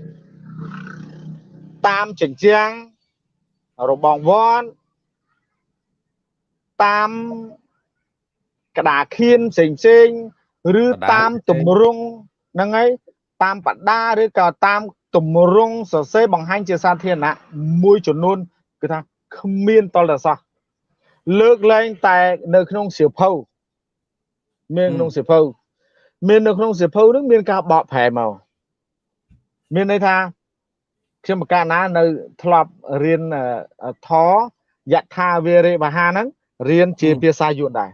តាមចិញ្ចាំងរបងវ័នតាមកដាខៀនផ្សេងផ្សេងឬតាមទម្រង់ហ្នឹងហើយ តាមបដាឬក៏តាមទម្រង់សរសេរបង្ហាញជាសាធារណៈមួយចំនួនគឺថាគ្មានតលតសោះលើកលែងតែនៅក្នុងសៀវភៅមានក្នុងសៀវភៅមាននៅក្នុងសៀវភៅនឹងមានការបកប្រែមកមានន័យថាខ្ញុំបកាណានៅធ្លាប់រៀនធយថាវិរិបហាហ្នឹងរៀនជាភាសាយួនដែរ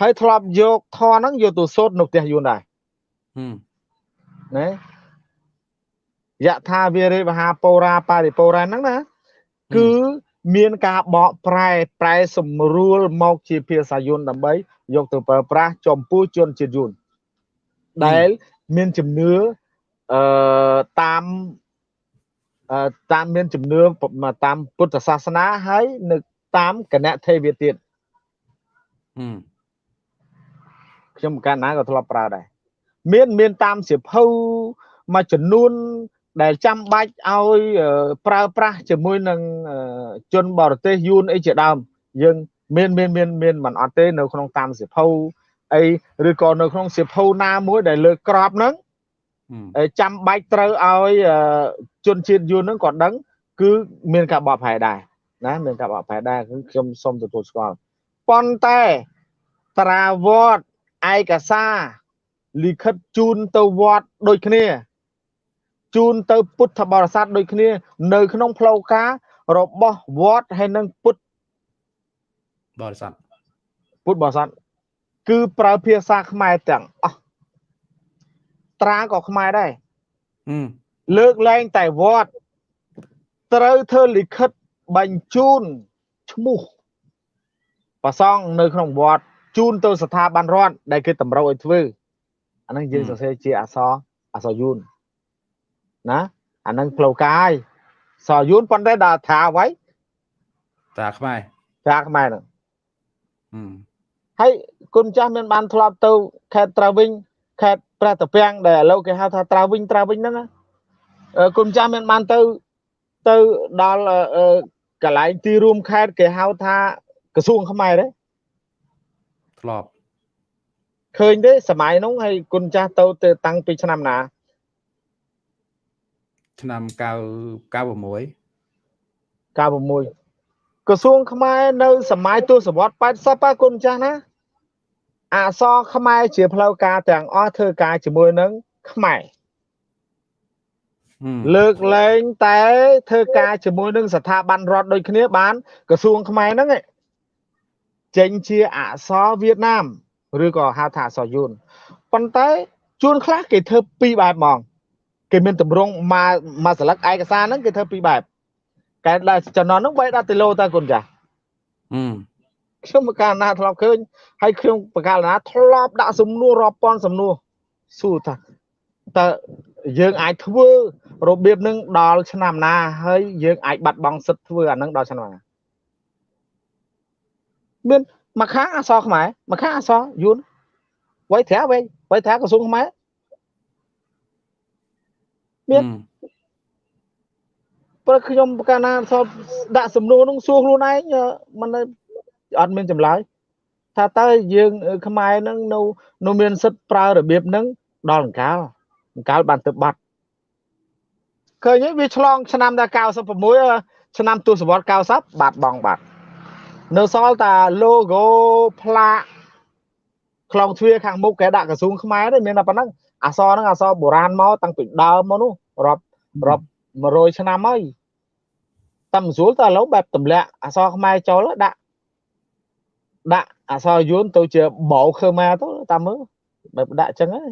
ហើយធ្លាប់យកធរហ្នឹងយកទៅសូត្រនៅផ្ទះយួនដែរ ណាយថាវិរិវហាពោរាបរិពោរាហ្នឹងណាគឺមានការបកប្រែប្រែសម្រួលមកជាភាសាយួនដើម្បី យកទៅប្រើប្រាស់ចំពោះជនជាតិយួនដែលមានជំនឿអឺតាមតាមមានជំនឿតាមពុទ្ធសាសនាហើយនៅតាមគណៈទេវទៀតខ្ញុំកាលណាក៏ធ្លាប់ប្រើដែរ មានមានតាមសិភៅមួយចំនួនដែលចាំបាច់ឲ្យប្រើប្រាស់ជាមួយនឹងជនបរទេសយួនអីជាដើមយើងមានមានមានមានមិនអត់ទេនៅក្នុងតាមសិភៅអីឬក៏នៅក្នុងសិភៅណាមួយដែលលើក្របហ្នឹងចាំបាច់ត្រូវឲ្យជនជាតិយួនហ្នឹងក៏ដឹងគឺមានការបកប្រែដែរណាមានការបកប្រែដែរគឺខ្ញុំសូមទទួលស្គាល់ប៉ុន្តែត្រាវត្តឯកសារ លិខិតជូនទៅវត្តដូចគ្នាជូនទៅពុទ្ធបរិស័ទដូចគ្នា នៅ ក្នុងផ្លូវការរបស់វត្តហើយនឹងពុទ្ធបរិស័ទពុទ្ធបរិស័ទគឺប្រើភាសាខ្មែរទាំងអស់ត្រាក៏ខ្មែរដែរលើកលែងតែវត្តត្រូវធ្វើលិខិតបញ្ជូនឈ្មោះប្រសងនៅក្នុងវត្តជូនទៅស្ថាប័នរដ្ឋដែលគេតម្រូវឲ្យធ្វើ អាហ្នឹងយើងសរសេរជាអក្សរអក្សរយួនណាអាហ្នឹងផ្លូវកាយសរយួនប៉ុន្តែដល់ថាអ្វីតាខ្មែរតាខ្មែរហ្នឹងហើយគុណចាស់មានបានធ្លាប់ទៅខេត្តត្រាវិញខេត្តព្រះតាពាំងដែលឥឡូវគេហៅថាត្រាវិញត្រាវិញហ្នឹងគុណចាស់មានបានទៅទៅដល់កន្លែងទីរួមខេត្តគេហៅថាក្រសួងខ្មែរទេធ្លាប់ ឃើញទេសម័យនោះហើយគុណចាស់ទៅទៅតាំងពីឆ្នាំណាឆ្នាំ9 96 96ក្រសួងខ្មែរនៅសម័យទសវត្ស80ប៉ាគុណចាស់ណាអសរខ្មែរជាផ្លូវការទាំងអស់ធ្វើការជាមួយនឹងខ្មែរលើកលែងតែធ្វើការជាមួយនឹងស្ថាប័នរដ្ឋដូចគ្នាបានក្រសួងខ្មែរហ្នឹងចេញជាអក្សរវៀតណាម ឬក៏ហៅថាអក្សរយួនប៉ុន្តែជួនខ្លះគេធ្វើពីរបែបហ្មងគេមានតម្រង់មកមកស្លឹកឯកសារហ្នឹងគេធ្វើពីរបែបកែដល់ចំណន់ហ្នឹងបែរដល់ទីឡូតើគុណចាខ្ញុំបកាលណាធ្លាប់ឃើញហើយខ្ញុំបកាលណាធ្លាប់ដាក់សំណួររាប់ពាន់សំណួរសួរថាតើយើងអាចធ្វើរបៀបនឹងដល់ឆ្នាំណាហើយយើងអាចបាត់បង់សិទ្ធធ្វើអានឹងដល់ឆ្នាំណាមាន មកខាងអសរខ្មែរមកខាងអសរយួនវ័យត្រាវិញវ័យត្រាក្រសួងខ្មែរមានព្រោះខ្ញុំកាលណាសពដាក់សំណួរនោះសួរខ្លួនឯងមិនអត់មានចម្លើយថាតើយើងខ្មែរនឹងនៅនៅមានសិទ្ធិប្រើរបៀបហ្នឹងដល់អង្កាលអង្កាលបានទៅបាត់ឃើញវាឆ្លងឆ្នាំដល់96ឆ្នាំទសវត្ស90បាត់បងបាត់ នៅសល់តា logo ផ្លាកខ្លងទ្វារខាងមុខគេដាក់ក្រសួងខ្មែរទេមានតែប៉ុណ្ណឹងអសរហ្នឹងអសរបុរាណមកតាំងពីដើមមកនោះរាប់រាប់100ឆ្នាំហើយតាមស្រួលតើឥឡូវបែបទម្លាក់អសរខ្មែរចូលដាក់ដាក់អសរយួនទៅជាបោខឺម៉ាទៅតាមមើលបែបដាក់ចឹងហើយ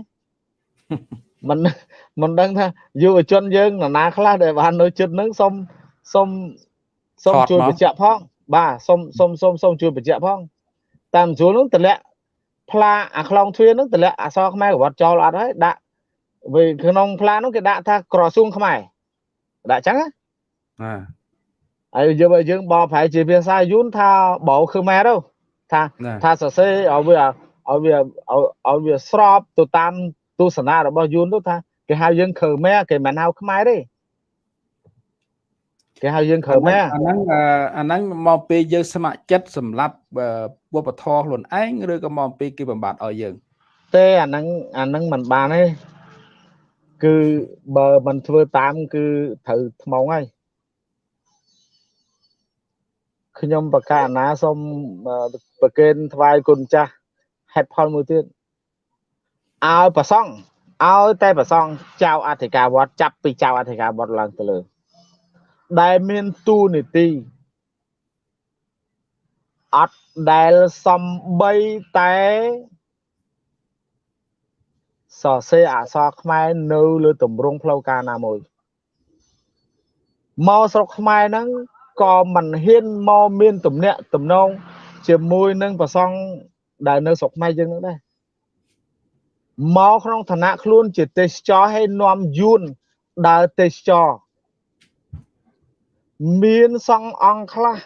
មិនមិនដឹងថាយុវជនយើងនរណាខ្លះដែលបាននៅចិត្តនឹងសុំសុំសុំជួយបញ្ជាក់ផង បាទសុំសុំសុំសុំជួយបញ្ជាក់ផងតាមស្រួលនឹងតម្លាក់ផ្លាអាខ្លងទ្វារនឹងតម្លាក់អសរខ្មែរក្រវត្តចោលអត់ហើយដាក់វាក្នុងផ្លានោះគេដាក់ថាក្រសួងខ្មែរដាក់ចឹងណាបាទហើយយើងយើងបកប្រែជាភាសាយួនថាបោខ្មែរទៅថាថាសរសេរឲ្យវាឲ្យវាឲ្យវាស្របទៅតាមទស្សនៈរបស់យួនទៅថាគេហៅយើងខឺមែគេមិនហៅខ្មែរទេ គេហៅយើងខឺមែអាហ្នឹងអាហ្នឹងមកពេលយើងស្ម័គ្រចិត្តសម្រាប់វប្បធម៌ខ្លួនឯងឬក៏មកពីគេបំបត្តិឲ្យយើង ទេអាហ្នឹងអាហ្នឹងមិនបានទេគឺបើមិនធ្វើតាម គឺត្រូវថ្មងហើយខ្ញុំបកាណាសូមប្រកេនថ្វាយគុណចាស់ហេតុផលមួយទៀតឲ្យប្រសង់ឲ្យតែប្រសង់ចៅអធិការវត្តចាប់ពីចៅអធិការវត្តឡើងទៅលើ ដែលមានទូនីតិអត់ដែលសំបីតែសរសេរអក្សរខ្មែរនៅលើតម្រងផ្លូវការណាមួយមកស្រុកខ្មែរហ្នឹងក៏មិនហ៊ានមកមានទំនាក់ទំនងជាមួយនឹងប្រសង់ដែលនៅស្រុកខ្មែរយើងនឹងដែរមកក្នុងឋានៈខ្លួនជាទេសចរឲ្យនាំយួនដើរទេសចរ មានសង្ឃអង្គខ្លះ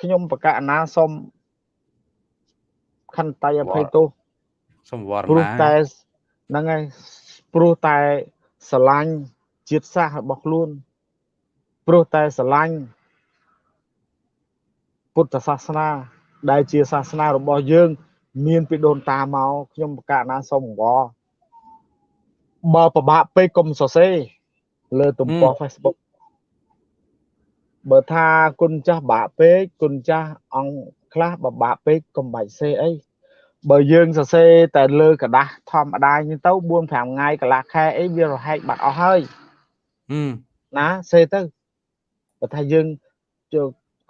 ខ្ញុំបកណាសុំខន្តីអភ័យទោសសំវរណាព្រោះតែហ្នឹងហើយព្រោះតែស្រឡាញ់ជាតិសាសន៍របស់ខ្លួន ព្រោះតែស្រឡាញ់ពុទ្ធសាសនា ដែលជាសាសនារបស់យើង មានពីដូនតាមកខ្ញុំបកណាសូមអង្វរបើប្របាក់ពេកកុំសរសេរលើទំព័រ Facebook បើថាគុណចាស់បាក់ពេកគុណចាស់អង្គខ្លះបបាក់ពេកកុំបាច់សេអីបើយើងសរសេរតែលើกระดาษធម្មតានេះទៅ4 5ថ្ងៃកន្លះខែអីវារហែកបាត់អស់ហើយណាសេទៅបើថាយើងជ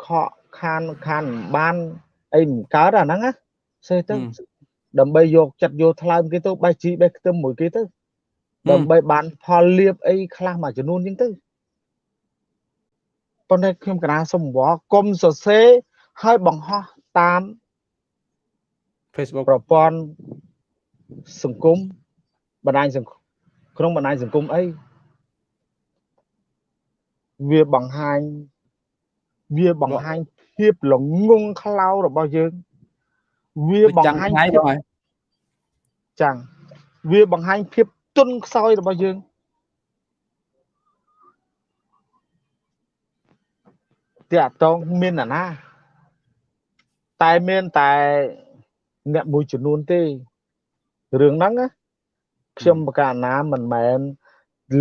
ខកខានខានបានអីមិនកើតអាហ្នឹងណាសេទៅដើម្បីយកចិត្តយកថ្លើមគេទៅបេះជីបេះខ្ទឹមមួយគេទៅដើម្បីបានផលលៀបអីខ្លះមួយចំនួនចឹងទៅ ប៉ុន្តែខ្ញុំកណាសុំវល់កុំសរសេរឲ្យបង្ហោះតាម Facebook ប្រព័ន្ធសង្គមបណ្ដាញសង្គមក្នុងបណ្ដាញសង្គមអីវាបង្ហាញវាបង្ហាញភាពល្ងងខ្លៅរបស់យើង វាបង្ហាញភាពចាំងវាបង្ហាញភាពទុនខ្សោយរបស់យើង តាក់តងមានណា តែមានតែអ្នកមួយចំនួនទេរឿងហ្នឹងណាខ្ញុំបកាណាមិនមែន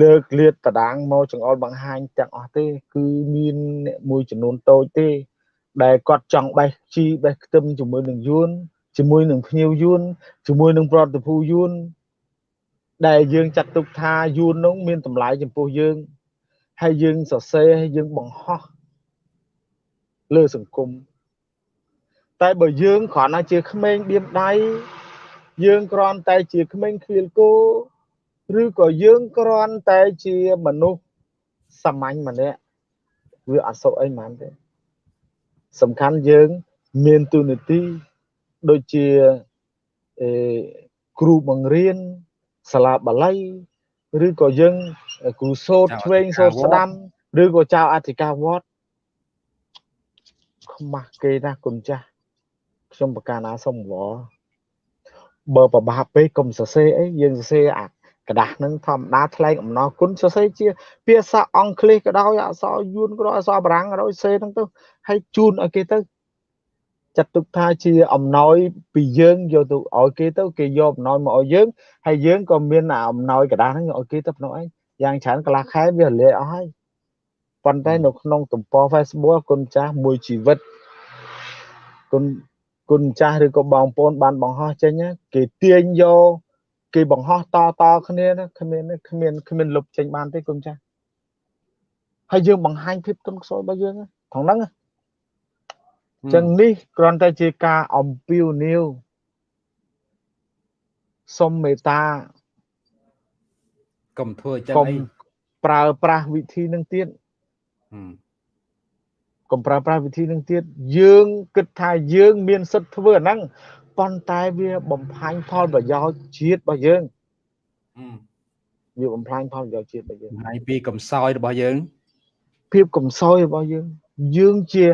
លើកលាតតដាងមកចង្អុលបង្ហាញទាំងអស់ទេ គឺមានអ្នកមួយចំនួនតូចទេ ដែលគាត់ចង់បេះជីបេះខ្ទឹមជាមួយនឹងយួនជាមួយនឹងភ្ញៀវយួនជាមួយនឹងប្រតិភូយួនដែលយើងចាត់ទុកថាយួននោះមានតម្លៃចំពោះយើងហើយយើងសរសេរហើយយើងបង្ហោះ លើសង្គមតែបើយើងគ្រាន់តែជាក្មេងបៀមដៃយើងគ្រាន់តែជាក្មេងឃ្លៀលគោឬក៏យើងគ្រាន់តែជាមនុស្សសាមញ្ញម្នាក់វាអត់សុខអីហ្មងទេសំខាន់យើងមានទូនាទីដូចជាអេគ្រូបង្រៀនសាលាបាលីឬក៏យើងគ្រូសូត្រឆ្វេងសូត្រស្ដាំឬក៏ចៅអធិការវត្ត ខ្មាស់គេណាគុណចាស់ខ្ញុំប្រកាសណាសុំវល់បើប្របាប់ពេកកុំសរសេរអីយើងសរសេរអាกระดาษនឹងធម្មតាថ្លែងអំណរគុណសរសេរជាភាសាអង់គ្លេសក៏ដោយអក្សរយួនក៏ដោយអក្សរបារាំងក៏ដោយសេហ្នឹងទៅហើយជូនឲ្យគេទៅចាត់ទុកថាជាអំណោយពីយើងយកទៅឲ្យគេទៅគេយកអំណោយមកឲ្យយើងហើយយើងក៏មានអំណោយកระดาษហ្នឹងឲ្យគេទៅក្នុងឯងយ៉ាងច្រើនកន្លះខែវារលាយអស់ហើយ ប៉ុន្តែនៅក្នុងទំព័រ Facebook គុណចាស់មួយជីវិតគុណគុណចាស់ឬក៏បងប្អូនបានបង្ហោះចេញគេទាញយកគេបង្ហោះតតគ្នាណាគ្មានគ្មានគ្មានលុបចេញបានទេគុណចាស់ហើយយើងបង្ហាញភាពទុនខ្សោយរបស់យើងក្នុងហ្នឹងអញ្ចឹងនេះគ្រាន់តែជាការអំពាវនាវសុំមេត្តាកុំធ្វើចឹងអីប្រើប្រាស់វិធីនឹងទៀត កុំប្រើប្រាស់វិធីនឹងទៀតយើងគិតថាយើង មានសិទ្ធិធ្វើអាហ្នឹងប៉ុន្តែវាបំផ្លាញផលប្រយោជន៍ជាតិរបស់យើងវាបំផ្លាញផលប្រយោជន៍ជាតិរបស់យើងហើយពីកំសោយរបស់យើង ភាពកំសោយរបស់យើង យើងជា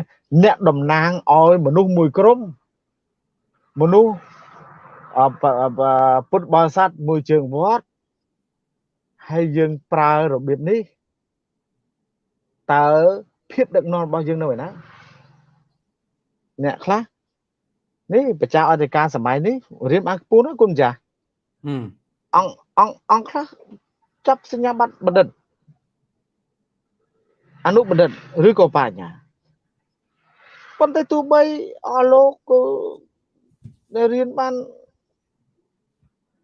អ្នកតំណាងឲ្យមនុស្សមួយក្រុមមនុស្សពុទ្ធបរិស័ទមួយជើងវត្តហើយយើងប្រើរបៀបនេះ តើភាពដឹកនាំរបស់យើងនៅឯណាអ្នកខ្លះនេះប្រជាអធិការសម័យនេះរៀបបានខ្ពស់ណាស់គុណចាស់អង្គអង្គអង្គខ្លះចាប់សញ្ញាបត្របណ្ឌិតអនុបណ្ឌិតឬក៏បញ្ញាប៉ុន្តែទោះបីអស់លោកក៏ដែលរៀនបាន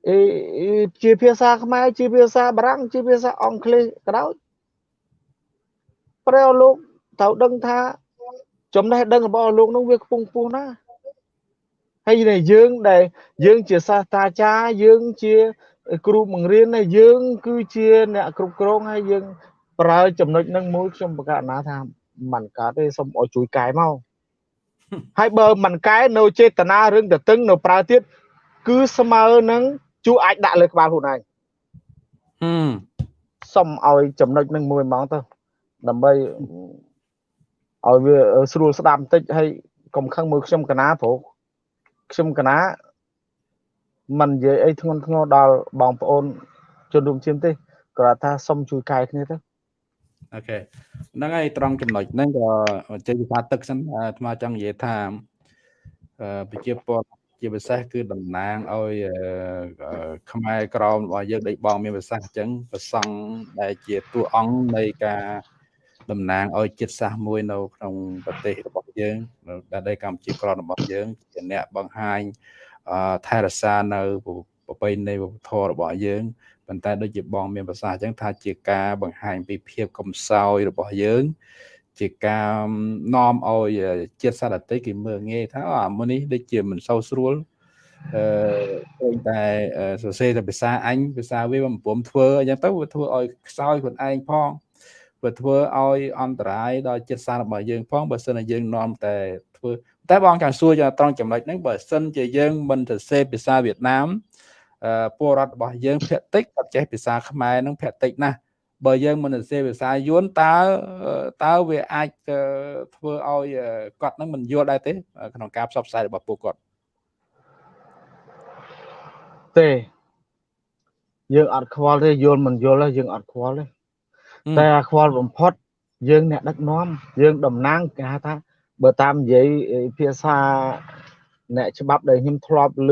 អេជាភាសាខ្មែរជាភាសាបារាំងជាភាសាអង់គ្លេសក៏ដោយ ប្រែលោកត្រូវដឹងថា ចំណេះដឹងរបស់លោកនោះវាខ្ពង់ខ្ពស់ណាស់ហើយដែលយើងដែលយើងជាសាស្ត្រាចារ្យយើងជាគ្រូបង្រៀនហើយយើង គឺជាអ្នកគ្រប់គ្រងហើយយើង ប្រើចំណុចនឹងមួយខ្ញុំប្រកាសណាថាมันកើតទេសូមឲ្យជួយកែមកហើយបើមិនកែនៅចេតនារឿងតឹងនៅប្រើទៀតគឺស្មើនឹងជួអាចដាក់លើក្បាលខ្លួនឯងហឹមសុំឲ្យចំណុចនឹងមួយហ្មងទៅ ដើម្បីឲ្យវាស្រួលស្ដាប់បន្តិចហើយកុំខឹងមើលខ្ញុំកណាព្រោះខ្ញុំកណាមិននិយាយអីធ្ងន់ធ្ងរដល់បងប្អូនជនរួមជាតិទេគ្រាន់ថាសុំជួយកែគ្នាទៅអូខេហ្នឹងហើយត្រង់ចំណុចហ្នឹងក៏ចេះវិសាទឹកសិនអាត្មាចង់និយាយថាប្រជាពលរដ្ឋជាពិសេសគឺតំណាងឲ្យខ្មែរក្រមរបស់យើងដូចបងមានប្រសាសន៍អញ្ចឹងប្រសង់ដែលជាតួអង្គនៃការ តំណាងឲ្យចិត្តសាសមួយនៅក្នុងប្រទេសរបស់យើងដែលកម្ពុជាក្ររបស់យើងជាអ្នកបង្ហាញថែរក្សានៅប្រពៃណីវប្បធម៌របស់យើងប៉ុន្តែដូចជាបងមានប្រសាសន៍អញ្ចឹងថាជាការបង្ហាញពីភាពកំសោយរបស់យើង ជាការនាំឲ្យជាតិសាសន៍ដទៃគេមើលងាយថាអាមួយនេះដូចជាមិនសូវស្រួលអឺឃើញតែសរសេរតែភាសាអញភាសាវាមិនព្រមធ្វើអញ្ចឹងទៅវាធ្វើឲ្យខ្សោយខ្លួនឯងផង វាធ្វើឲ្យអន្តរាយដល់ចិត្តសាស្ត្ររបស់យើងផងបើសិនជាយើងនាំតែធ្វើតែបងចង់សួរយ៉ាងត្រង់ចំណុចហ្នឹងបើសិនជាយើងមិនទៅសេភាសាវៀតណាមអឺពលរដ្ឋរបស់យើងភាគតិចគាត់ចេះភាសាខ្មែរហ្នឹងភាគតិចណាស់បើយើងមិនទៅសេភាសាយួនតើតើវាអាចធ្វើឲ្យគាត់ហ្នឹងមិនយល់ដែរទេ ក្នុងការផ្សព្វផ្សាយរបស់ពួកគាត់ទេយើងអត់ខ្វល់ទេយល់មិនយល់ទេយើងអត់ខ្វល់ទេ តែអាខ្វល់បំផុត យើងអ្នកដឹកនាំយើងតំណាងគេហៅថាបើតាមនិយាយភាសាអ្នកច្បាប់ដែលខ្ញុំធ្លាប់ឮ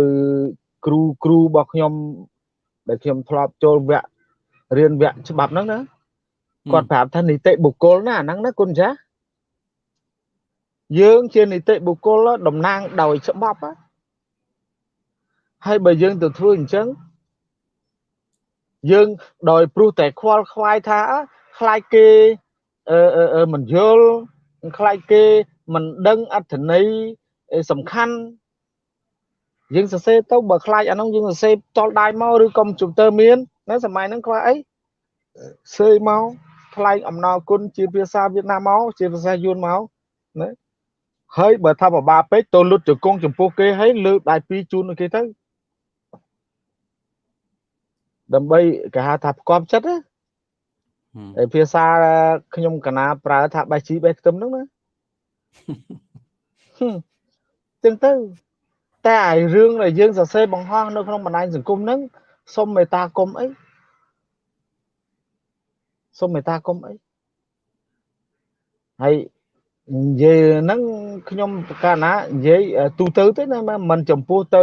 គ្រូគ្រូរបស់ខ្ញុំដែលខ្ញុំធ្លាប់ចូលវគ្គរៀនវគ្គច្បាប់ហ្នឹងណាគាត់ប្រាប់ថានីតិបុគ្គលណាហ្នឹងណាគុណចាយើងជានីតិបុគ្គលតំណាងដោយច្បាប់ហើយបើយើងទៅធ្វើអញ្ចឹងយើងដោយព្រោះតែខ្វល់ខ្វាយថា ខ្លាចគេអឺមិនយល់ខ្លាចគេមិនដឹងអត្ថន័យសំខាន់យើងសរសេរទៅបើខ្លាចអានោះយើងសរសេរតល់ដៃមកឬកុំជុំទ័រមាននៅសម័យហ្នឹងខ្វះអីសេមកថ្លែងអំណរគុណជាភាសាវៀតណាមមកជាភាសាយួនមកណាហើយបើថាបបាពេកទៅលុតជង្គង់ចំពោះគេហើយលើកដៃពីរជូនគេទៅដើម្បីគេហៅថាផ្គប់ចិត្តណា ហើយភាសាខ្ញុំកណាប្រើថាបេះជីបេះខ្ទឹមហ្នឹងណាចឹងទៅតែឯរឿងដែលយើងសរសេរបង្ហោះនៅក្នុងបណ្ដាញសង្គមហ្នឹងសុំមេត្តាគុំអីសុំមេត្តាគុំអីហើយនិយាយហ្នឹងខ្ញុំកាលណានិយាយទូទៅទេណាមិនចំពោះទៅ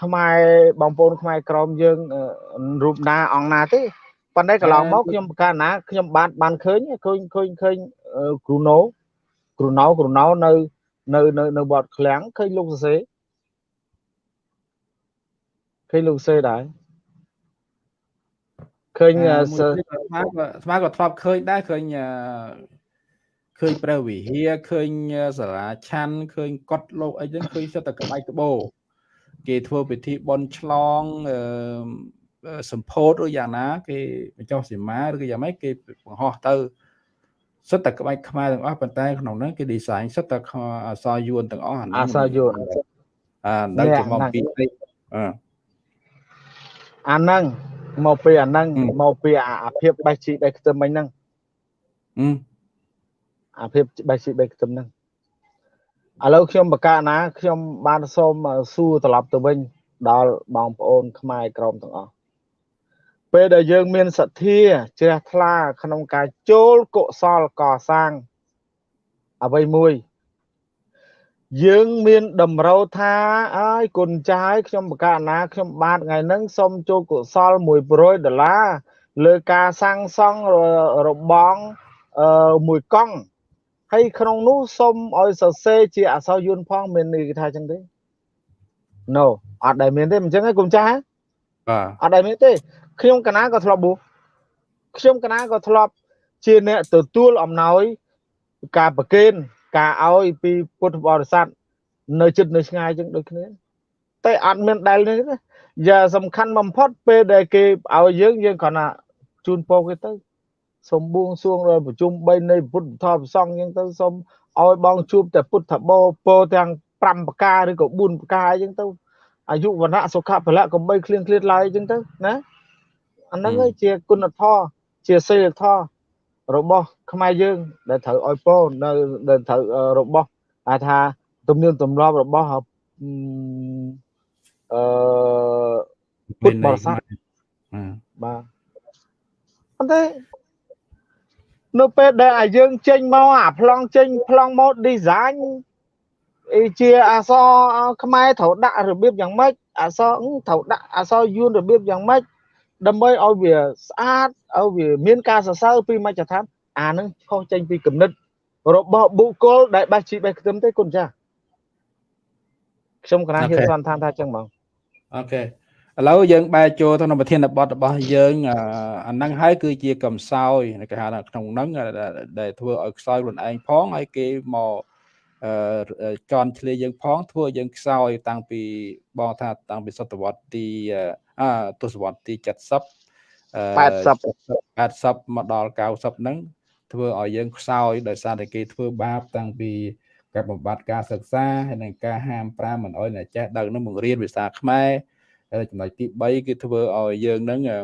ខ្មែរបងប្អូនខ្មែរក្រមយើងរូបណាអង្គណាទេ ប៉ុន្តែកន្លងមកខ្ញុំកាលណាខ្ញុំបានបានឃើញឃើញឃើញឃើញគ្រូណូគ្រូណៅគ្រូណៅនៅនៅនៅនៅវត្តឃ្លាំងឃើញលោកសរសេរឃើញលោកសរសេរដែរឃើញស្មាស្មាក៏ធ្លាប់ឃើញដែរឃើញឃើញព្រះវិហារឃើញសាលាឆាន់ឃើញកត់លោកអីហ្នឹងឃើញសិតតែក្បាច់ក្បោគេធ្វើពិធីបន់ឆ្លង សម្ពោធឬយ៉ាងណា គេបញ្ចុះសីមាឬក៏យ៉ាងម៉េចគេបង្ហោះទៅសិតតែក្បាច់ខ្មែរទាំងអស់ប៉ុន្តែក្នុងហ្នឹងគេ design សិតតែអសរយួនទាំងអស់អសរយួនអាដល់ជាមកពីអឺអាហ្នឹងមកពីអាហ្នឹងមកពីអាភាពបេះជីបេះខ្ទឹមមិញហ្នឹងអាភាពបេះជីបេះខ្ទឹមហ្នឹងឥឡូវខ្ញុំបកណាខ្ញុំបានសូមសួរត្រឡប់ទៅវិញដល់បងប្អូនខ្មែរក្រមទាំងអស់ ពេលដែលយើងមានសទ្ធាជ្រះថ្លាក្នុងការចូលកុសលកសាងអ្វីមួយ យើងមានតម្រូវថាអើយគុណចាយខ្ញុំបកាណាខ្ញុំបាទថ្ងៃហ្នឹងសូមចូលកុសល100ដុល្លារលើការសាងសង់របងអឺមួយកង់ហើយក្នុងនោះសូមឲ្យសរសេរជាអក្សរយួនផងមានន័យថាចឹងទេ No អត់ដែលមានទេមិនចឹងទេគុំចាស់បាទអត់ដែលមានទេ ខ្ញុំកណាក៏ធ្លាប់បួសខ្ញុំកណាក៏ធ្លាប់ជាអ្នកទទួលអំណោយការប្រគេនការឲ្យពីពុទ្ធបរិស័ទនៅចិត្តនៅឆ្ងាយចឹងដូចគ្នាតែអត់មានដែលនេះទេយ៉ាសំខាន់បំផុតពេលដែលគេឲ្យយើងយើងគ្រាន់តែជូនពរគេទៅសូមបួងសួងដល់ប្រជុំ3នៃពុទ្ធធម៌ប្រសងចឹងទៅសូមឲ្យបងជួបតែពុទ្ធបោពោទាំង5ប្រការឬក៏4ប្រការចឹងទៅអាយុវណ្ណៈសុខៈពលៈកុំបីឃ្លៀងឃ្លាតឡើយចឹងទៅណា អាហ្នឹងជាគុណធម៌ជាសិលធម៌របស់ខ្មែរយើង ដែលត្រូវឲ្យពោនៅដែលត្រូវរបស់ហៅថាទំនៀមទម្លាប់របស់អឺពុទ្ធបរិស័ទបាទប៉ុន្តែនៅពេលដែលឲ្យយើងចេញមកអាប្លង់ចេញប្លង់មក design ជាអសរខ្មែរត្រូវដាក់របៀបយ៉ាងម៉េចអសរត្រូវដាក់អសរយួនរបៀបយ៉ាងម៉េច ដើម្បីឲ្យវាស្អាតឲ្យវាមានការសរសើរពីមជ្ឈដ្ឋានអានឹងខុសចេញពីគំនិតរបស់បុគ្គលដែលបាសជីបេះខ្ទឹមទេគុណចាស់ខ្ញុំកណាហ៊ានសន្តានថាចឹងបងអូខេឥឡូវយើងបែរចូលទៅក្នុងប្រធានបទរបស់យើងអាហ្នឹងហើយគឺជាកំសោយគេហៅថាក្នុងហ្នឹងដែលធ្វើឲ្យខ្សោយខ្លួនឯងផងហើយគេមកអឺចន់ឆ្លៀយើងផងធ្វើយើងខ្សោយតាំងពីបងថាតាំងពីសតវត្សទីអ ទសវត្សទី70 80 80មកដល់90ហ្នឹងធ្វើឲ្យយើងខ្សោយដោយសារតែគេធ្វើបាបតាំងពីការបំបត្តិការសិក្សាហើយនិងការហាមប្រាមមិនអោយអ្នកចេះដឹងនឹងបង្រៀនភាសាខ្មែរហើយចំណុចទី3គឺធ្វើឲ្យយើងនឹងអឺ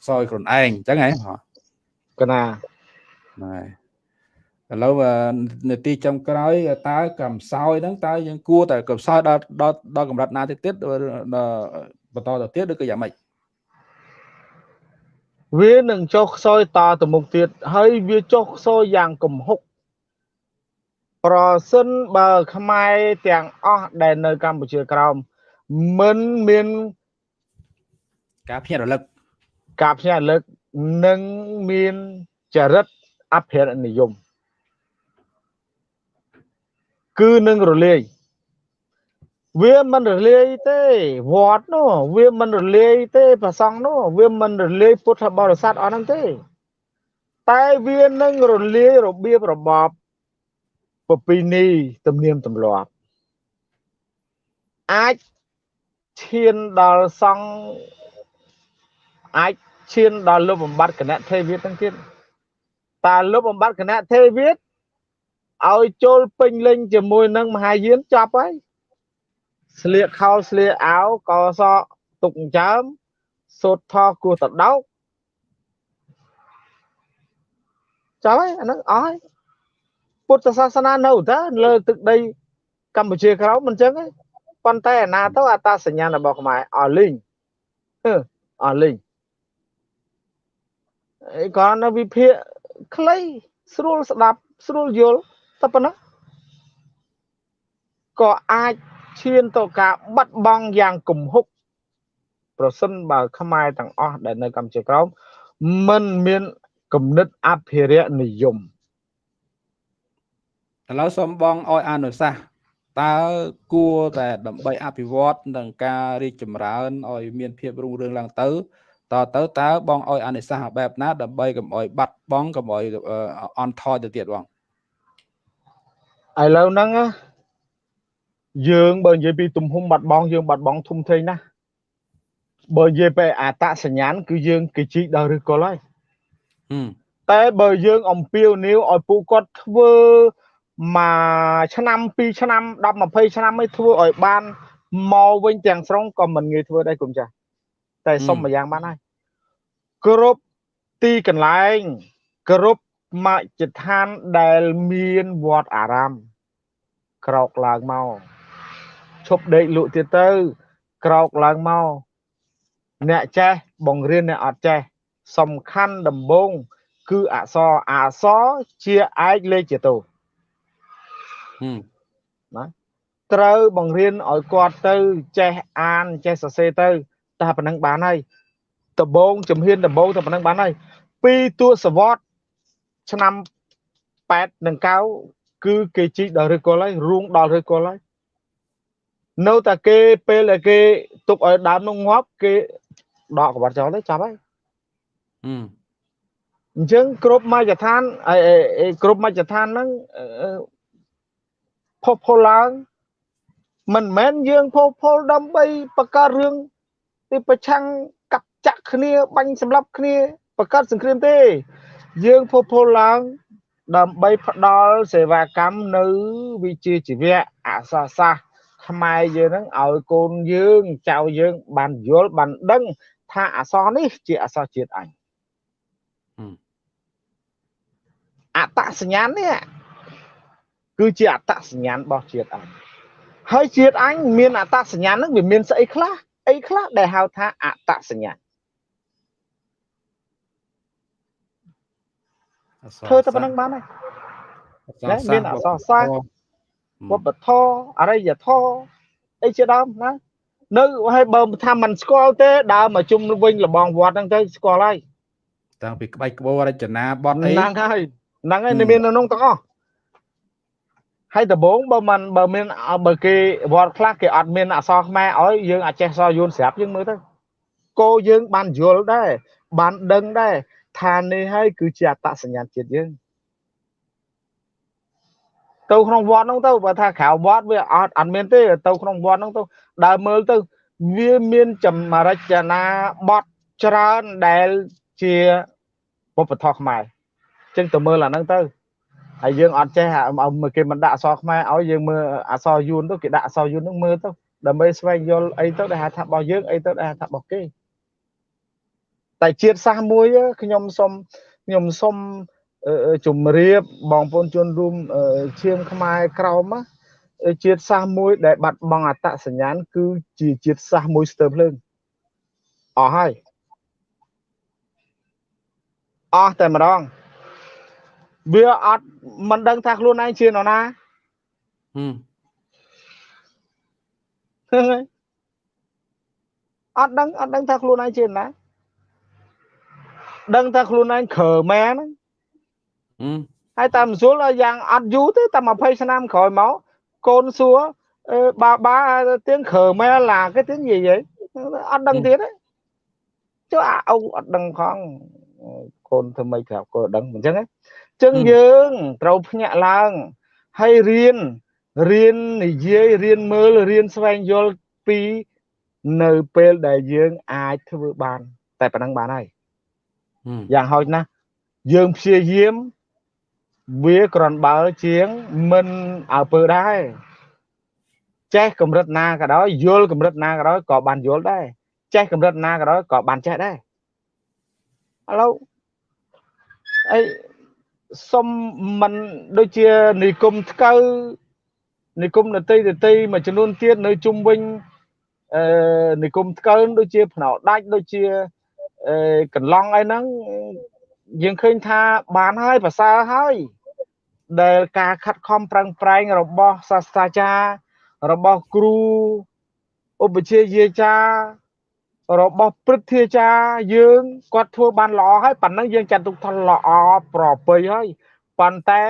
ខ្សោយខ្លួនឯងអញ្ចឹងហ៎កណាបាទ ឥឡូវនាទីចុងក្រោយតើកំសោយហ្នឹងតើយើងគួរតែកំសោយដល់ដល់ដល់កម្រិតណាទៀតទៀតបន្តទៅទៀតឬក៏យ៉ាងម៉េចវានឹងចុះខ្សោយតទៅមុខទៀតហើយវាចុះខ្សោយយ៉ាងកំហុកប្រសិនបើខ្មែរទាំងអស់ដែលនៅកម្ពុជាក្រោមមិនមានការភ្ញាក់រលឹកការភ្ញាក់រលឹកនិងមានចរិតអភិរនិយម គឺនឹងរលាយវាមិនរលាយទេវត្តនោះវាមិនរលាយទេប្រសង់នោះវាមិនរលាយពុទ្ធបរិស័ទអស់ហ្នឹងទេ តែវានឹងរលាយរបៀបរបបប្រពៃណីទំនៀមទម្លាប់អាចឈានដល់សង្ឃអាចឈានដល់លុបបំបត្តិគណៈទេវិតទាំងទៀតតើលុបបំបត្តិគណៈទេវិត ឲ្យចូលពេញលេញជាមួយនឹងមហាយានចប់ហើយស្លៀកខោស្លៀកអាវកសទុកចើមសូត្រថគោះតដោកចាំហើយអាហ្នឹងអស់ហើយពុទ្ធសាសនានៅតើលើទឹកដីកម្ពុជាក្រោមមិនចឹងទេប៉ុន្តែអាណាទៅអត្តសញ្ញាណរបស់ខ្មែរអស់លីងអស់លីងអីគាត់នៅវិភាគខ្លីស្រួលស្ដាប់ស្រួលយល់ តែប៉ុណ្ណឹងក៏អាចឈានទៅការបាត់បង់យ៉ាងគំហុកប្រសិនបើខ្មែរទាំងអស់ដែលនៅកម្ពុជាក្រោមមិនមានគំនិតអភិរក្សនិយមឥឡូវសូមបងឲ្យអនុសាសន៍តើគួរតែដើម្បីអភិវឌ្ឍនិងការរីកចម្រើនឲ្យមានភាពរុងរឿងឡើងទៅតទៅតើបងឲ្យអនុសាសន៍បែបណាដើម្បីកុំឲ្យបាត់បង់កុំឲ្យអន់ថយទៅទៀតបង ឥឡូវហ្នឹងយើងបើនិយាយពីទំហំបាត់បង់យើងបាត់បង់ធំធេងណាស់បើនិយាយពីអតសញ្ញាណគឺយើងគេជីកដល់ឬគល់ហើយតែបើយើងអំពាវនាវឲ្យពួកគាត់ធ្វើមួយឆ្នាំពីរឆ្នាំ10 20ឆ្នាំឯធ្វើឲ្យបានមកវិញទាំងស្រុងក៏មិនងាយធ្វើដែរគុំចាស់តែសុំមួយយ៉ាងបានហើយគ្រប់ទីកន្លែងគ្រប់ មជ្ឈដ្ឋានដែលមានវត្តអារាម ក្រោកឡើងមកឈប់ដេកលក់ទៀតទៅ ក្រោកឡើងមកអ្នកចេះបង្រៀនអ្នកអត់ចេះសំខាន់ដំបូងគឺអក្សរអក្សរជាឯកលេខជាតោណាត្រូវបង្រៀនឲ្យគាត់ទៅចេះអានចេះសរសេរទៅតែប៉ុណ្ណឹងបានហើយដំបងជំហានដំបងតែប៉ុណ្ណឹងបានហើយពីទសវត្ស ឆ្នាំ8និង9គឺគេជីកដល់ឬគល់ហើយរួងដល់ឬគល់ហើយនៅតែគេពេលដែលគេទុកឲ្យដើមនោះងាប់គេដកកបាត់ចោលទៅចាប់ហើយអញ្ចឹងគ្រប់មជ្ឈដ្ឋានគ្រប់មជ្ឈដ្ឋានហ្នឹងផុសផុលឡើងមិនមែនយើងផុសផុលដើម្បីបង្កើតរឿងទីប្រឆាំងកាប់ចាក់គ្នាបាញ់សម្លាប់គ្នាបង្កើតសង្គ្រាមទេ យើងផុសផុលឡើងដើម្បីផ្ដល់សេវាកម្មនៅវិជ្ជាជីវៈអក្សរសាស្ត្រខ្មែរយើងហ្នឹងឲ្យកូនយើងចៅយើងបានយល់បានដឹងថាអក្សរនេះជាអក្សរជាតិអញអត្តសញ្ញាណនេះគឺជាអត្តសញ្ញាណរបស់ជាតិអញហើយជាតិអញមានអត្តសញ្ញាណហ្នឹងវាមានស្អីខ្លះអីខ្លះដែលហៅថាអត្តសញ្ញាណ ធ្វើតែប៉ុណ្្នឹងបានហើយមានអក្សរសាស្ត្រវប្បធម៌អរិយធម៌អីជាដើមណានៅហើយបើថាมันស្គាល់ទេដើរមកជុំវិញលបងវត្តហ្នឹងទៅស្គាល់ហើយតាំងពីក្បាច់ក្បូររចនាបទអីហ្នឹងហើយហ្នឹងហើយមាននៅក្នុងទាំងអស់ហើយដំបងបើមិនបើមានបើគេវត្តខ្លះគេអត់មានអក្សរខ្មែរឲ្យយើងអាចចេះសរយួនស្រាប់យើងមើលទៅគោយើងបានយល់ដែរបានដឹងដែរ ថានេះហើយគឺជាអត្តសញ្ញាណជាតិយើងទៅក្នុងវត្តហ្នឹងទៅបើថាក្រៅវត្តវាអត់អត់មានទេទៅក្នុងវត្តហ្នឹងទៅដើរមើលទៅវាមានចម្រចនាបទច្រើនដែលជាវប្បធម៌ខ្មែរអញ្ចឹងទៅមើលអាហ្នឹងទៅហើយយើងអត់ចេះគេមិនដាក់អក្សរខ្មែរឲ្យយើងមើលអក្សរយួនទៅគេដាក់អក្សរយួនហ្នឹងមើលទៅដើម្បីស្វែងយល់អីទៅដែលហៅថារបស់យើងអីទៅដែលហៅថារបស់គេ តែជាតិសាសន៍មួយខ្ញុំសុំខ្ញុំសុំជំរាបបងប្អូនជនរួមឈាមខ្មែរក្រោមជាតិសាសន៍មួយដែលបាត់បង់អត្តសញ្ញាណគឺជាជាតិសាសន៍មួយស្ទើរភ្លើងអស់ហើយអស់តែម្ដងវាអត់មិនដឹងថាខ្លួនឯងជានរណាហឹមអត់ដឹងអត់ដឹងថាខ្លួនឯងជាណា ដឹងថាខ្លួនឯងក្រមែនហ្នឹងហើយតាមស្រួលយ៉ាងអត់យូរទេតែ20ឆ្នាំក្រោយមក con xúa bà ba tiếng khờ mẹ là cái tiếng gì vậy ăn đăng ừ. tiếng đấy chứ à ông ăn đăng không con thôi mấy thảo cô đăng mình chẳng ấy chân ừ. dương trâu nhẹ lang hay riêng riêng này dây riêng mơ riêng xoay vô pi នៅពេលដែលយើងអាចធ្វើបាន តែប៉ុណ្ណឹងបានហើយ យ៉ាងហោចណាស់យើងព្យាយាមវាក្រាន់បើជាងមិនអើពើដែរចេះកម្រិតណាក៏ដោយយល់កម្រិតណាក៏ដោយក៏បានយល់ដែរចេះកម្រិតណាក៏ដោយក៏បានចេះដែរឥឡូវអីសុំមិនដូចជានិគមថ្កៅនិគមនតីនតីមួយចំនួនទៀតនៅជុំវិញអឺនិគមថ្កើងដូចជាភ្នោដាច់ដូចជាអឺ កន្លងអីហ្នឹងយើងឃើញថាបានហើយប្រសើរហើយដែលការខិតខំប្រឹងប្រែងរបស់សាស្ត្រាចារ្យរបស់គ្រូឧបជាយាចារ្យរបស់ព្រឹទ្ធាចារ្យយើងគាត់ធ្វើបានល្អហើយប៉ុណ្ណឹងយើងចាត់ទុកថាល្អប្រពៃហើយប៉ុន្តែ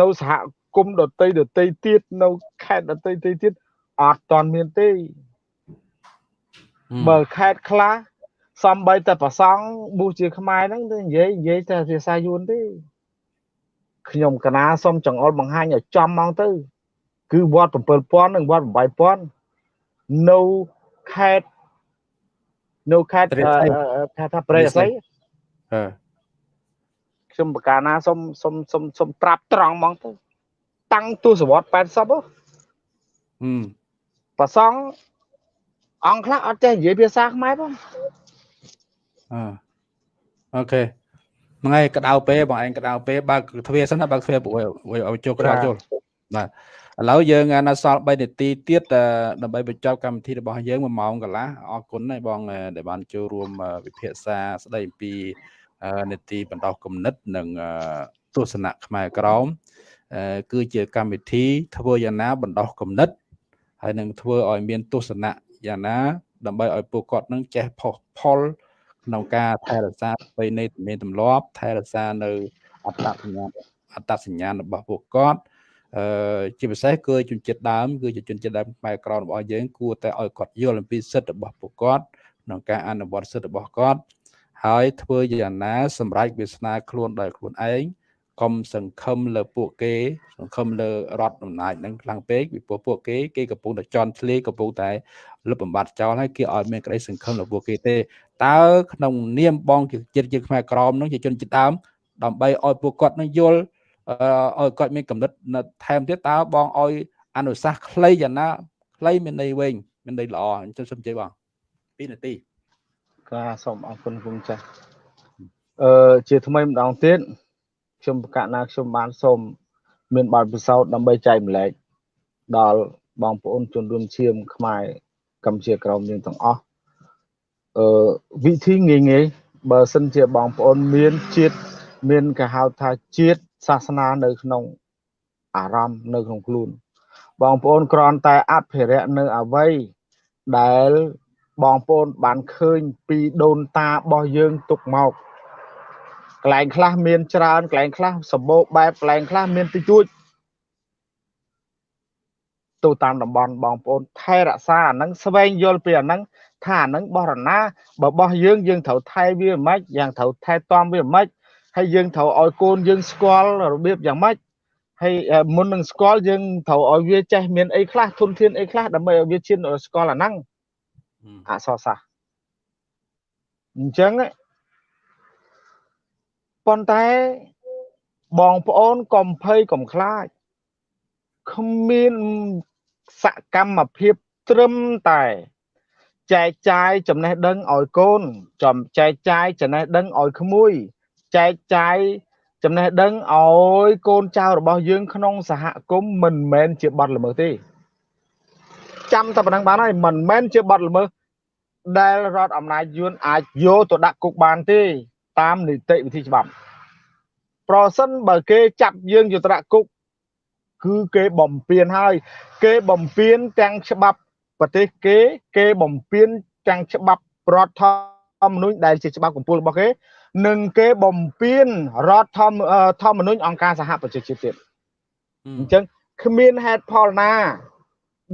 នៅសហគមន៍ដតីដតីទៀតនៅខេត្តដតីដតីទៀតអត់តន់មានទេបើខេត្តខ្លះ សំបីតែប្រសង់ប៊ូជាខ្មែរហ្នឹងទៅនិយាយនិយាយតែភាសាយួនទេខ្ញុំកណាសុំចង្អុលបង្ហាញឲ្យចំហ្មងទៅ គឺវត្ត7000និងវត្ត8000នៅខេត្តនៅខេត្តថាថាព្រៃអស័យអឺខ្ញុំបកាណាសុំសុំសុំសុំប្រាប់ត្រង់ហ្មងទៅ តាំងទសវត្ស80ហ៎ហឹមប្រសង់អង្គខ្លះអត់ចេះនិយាយភាសាខ្មែរផង អឺអូខេហ្នឹងហើយក្តៅពេបងឯងក្តៅពេបើកទ្វារសិនណាបើកទ្វារពួកឲ្យចូលក្រៅចូលបាទឥឡូវយើងនៅសល់3នាទីទៀតដើម្បីបញ្ចប់កម្មវិធីរបស់យើង1ម៉ោងកន្លះអរគុណហើយបងដែលបានចូលរួមវិភាសាស្ដីអំពីនេតិបណ្ដោះគំនិតនិងទស្សនៈខ្មែរក្រមគឺជាកម្មវិធីធ្វើយ៉ាងណាបណ្ដោះគំនិតហើយនឹងធ្វើឲ្យមានទស្សនៈយ៉ាងណាដើម្បីឲ្យពួកគាត់នឹងចេះផុសផល ក្នុងការថែរក្សាប្រពៃណីទំនៀមទម្លាប់ថែរក្សានៅអត្តសញ្ញាណអត្តសញ្ញាណរបស់ពួកគាត់អឺជាពិសេសគឺជនជាតិដើមគឺជាជនជាតិដើមខ្មែរក្ររបស់យើងគួរតែឲ្យគាត់យល់អំពីសិទ្ធិរបស់ពួកគាត់ក្នុងការអនុវត្តសិទ្ធិរបស់គាត់ហើយធ្វើយ៉ាងណាសម្រាប់វាសនាខ្លួនដោយខ្លួនឯង កុំសង្ឃឹមលើពួកគេ សង្ឃឹមលើរដ្ឋអំណាចនឹងខ្លាំងពេកពីព្រោះពួកគេគេកំពុងតែជន់ធ្លាយកំពុងតែលុបបំបត្តិចោលហើយគេអត់មានក្តីសង្ឃឹមលើពួកគេទេតើក្នុងនាមបងជាជាតិជាតិខ្មែរក្រមនឹងជាជនជាតិដើមដើម្បីឲ្យពួកគាត់នឹងយល់ឲ្យគាត់មានកំណត់នៅថែមទៀតតើបងឲ្យអនុសាសន៍ខ្លីយ៉ាងណាខ្លីមានន័យវិញមានន័យល្អអញ្ចឹងសូមជ័យបង2នាទីបាទសូមអរគុណគុំចាស់អឺជាថ្មីម្ដងទៀត ខ្ញុំប្រកាសណាខ្ញុំបានសូមមានបទពិសោធន៍ដើម្បីចែកម្លែកដល់បងប្អូនជនរួមឈាមខ្មែរកម្ពុជាក្រមយើងទាំងអស់អឺវិធីងាយងាយបើសិនជាបងប្អូនមានជាតិមានគេហៅថាជាតិសាសនានៅក្នុងអារម្មណ៍នៅក្នុងខ្លួន បងប្អូនគ្រាន់តែអភិរក្សនៅអវ័យដែលបងប្អូនបានឃើញពីដូនតារបស់យើងទុកមក កន្លែងខ្លះមានច្រើនកន្លែងខ្លះសម្បូរបែបកន្លែងខ្លះមានតិចតួចទៅតាមតំបន់បងប្អូនថែរក្សាអាហ្នឹងស្វែងយល់ពីអាហ្នឹងថាអាហ្នឹងបរណាបើបោះយើងយើងត្រូវថែវាមិនយ៉ាងត្រូវថែទាំវាមិនហើយយើងត្រូវឲ្យកូនយើងស្គាល់របៀបយ៉ាងម៉េចហើយមុននឹងស្គាល់យើងត្រូវឲ្យវាចេះមានអីខ្លះធនធានអីខ្លះដើម្បីឲ្យវាឈានស្គាល់អាហ្នឹងអសរសាស្ត្រអញ្ចឹង ប៉ុន្តែបងប្អូនកុំភ័យកុំខ្លាចគ្មានសកម្មភាពត្រឹមតែចែកចាយចំណេះដឹងឲ្យកូនចំចែកចាយចំណេះដឹងឲ្យក្មួយចែកចាយចំណេះដឹងឲ្យកូនចៅរបស់យើងក្នុងសហគមន៍មិនមែនជាបទល្មើសទេចាំតែប៉ុណ្ណឹងបានហើយមិនមែនជាបទល្មើសដែលរដ្ឋអំណាចយួនអាចយកទៅដាក់គុកបានទេ តាមនីតិវិធីច្បាប់ប្រសិនបើគេចាប់យើងយកទៅដាក់គុកគឺគេបំពេញហើយ គេបំពេញទាំងច្បាប់ប្រទេសគេ គេបំពេញទាំងច្បាប់រដ្ឋធម្មនុញ្ញដែលជាច្បាប់កម្ពុជារបស់គេនិងគេបំពេញរដ្ឋធម្មនុញ្ញអង្គការសហប្រជាជាតិទៀតអញ្ចឹងគ្មានហេតុផលណា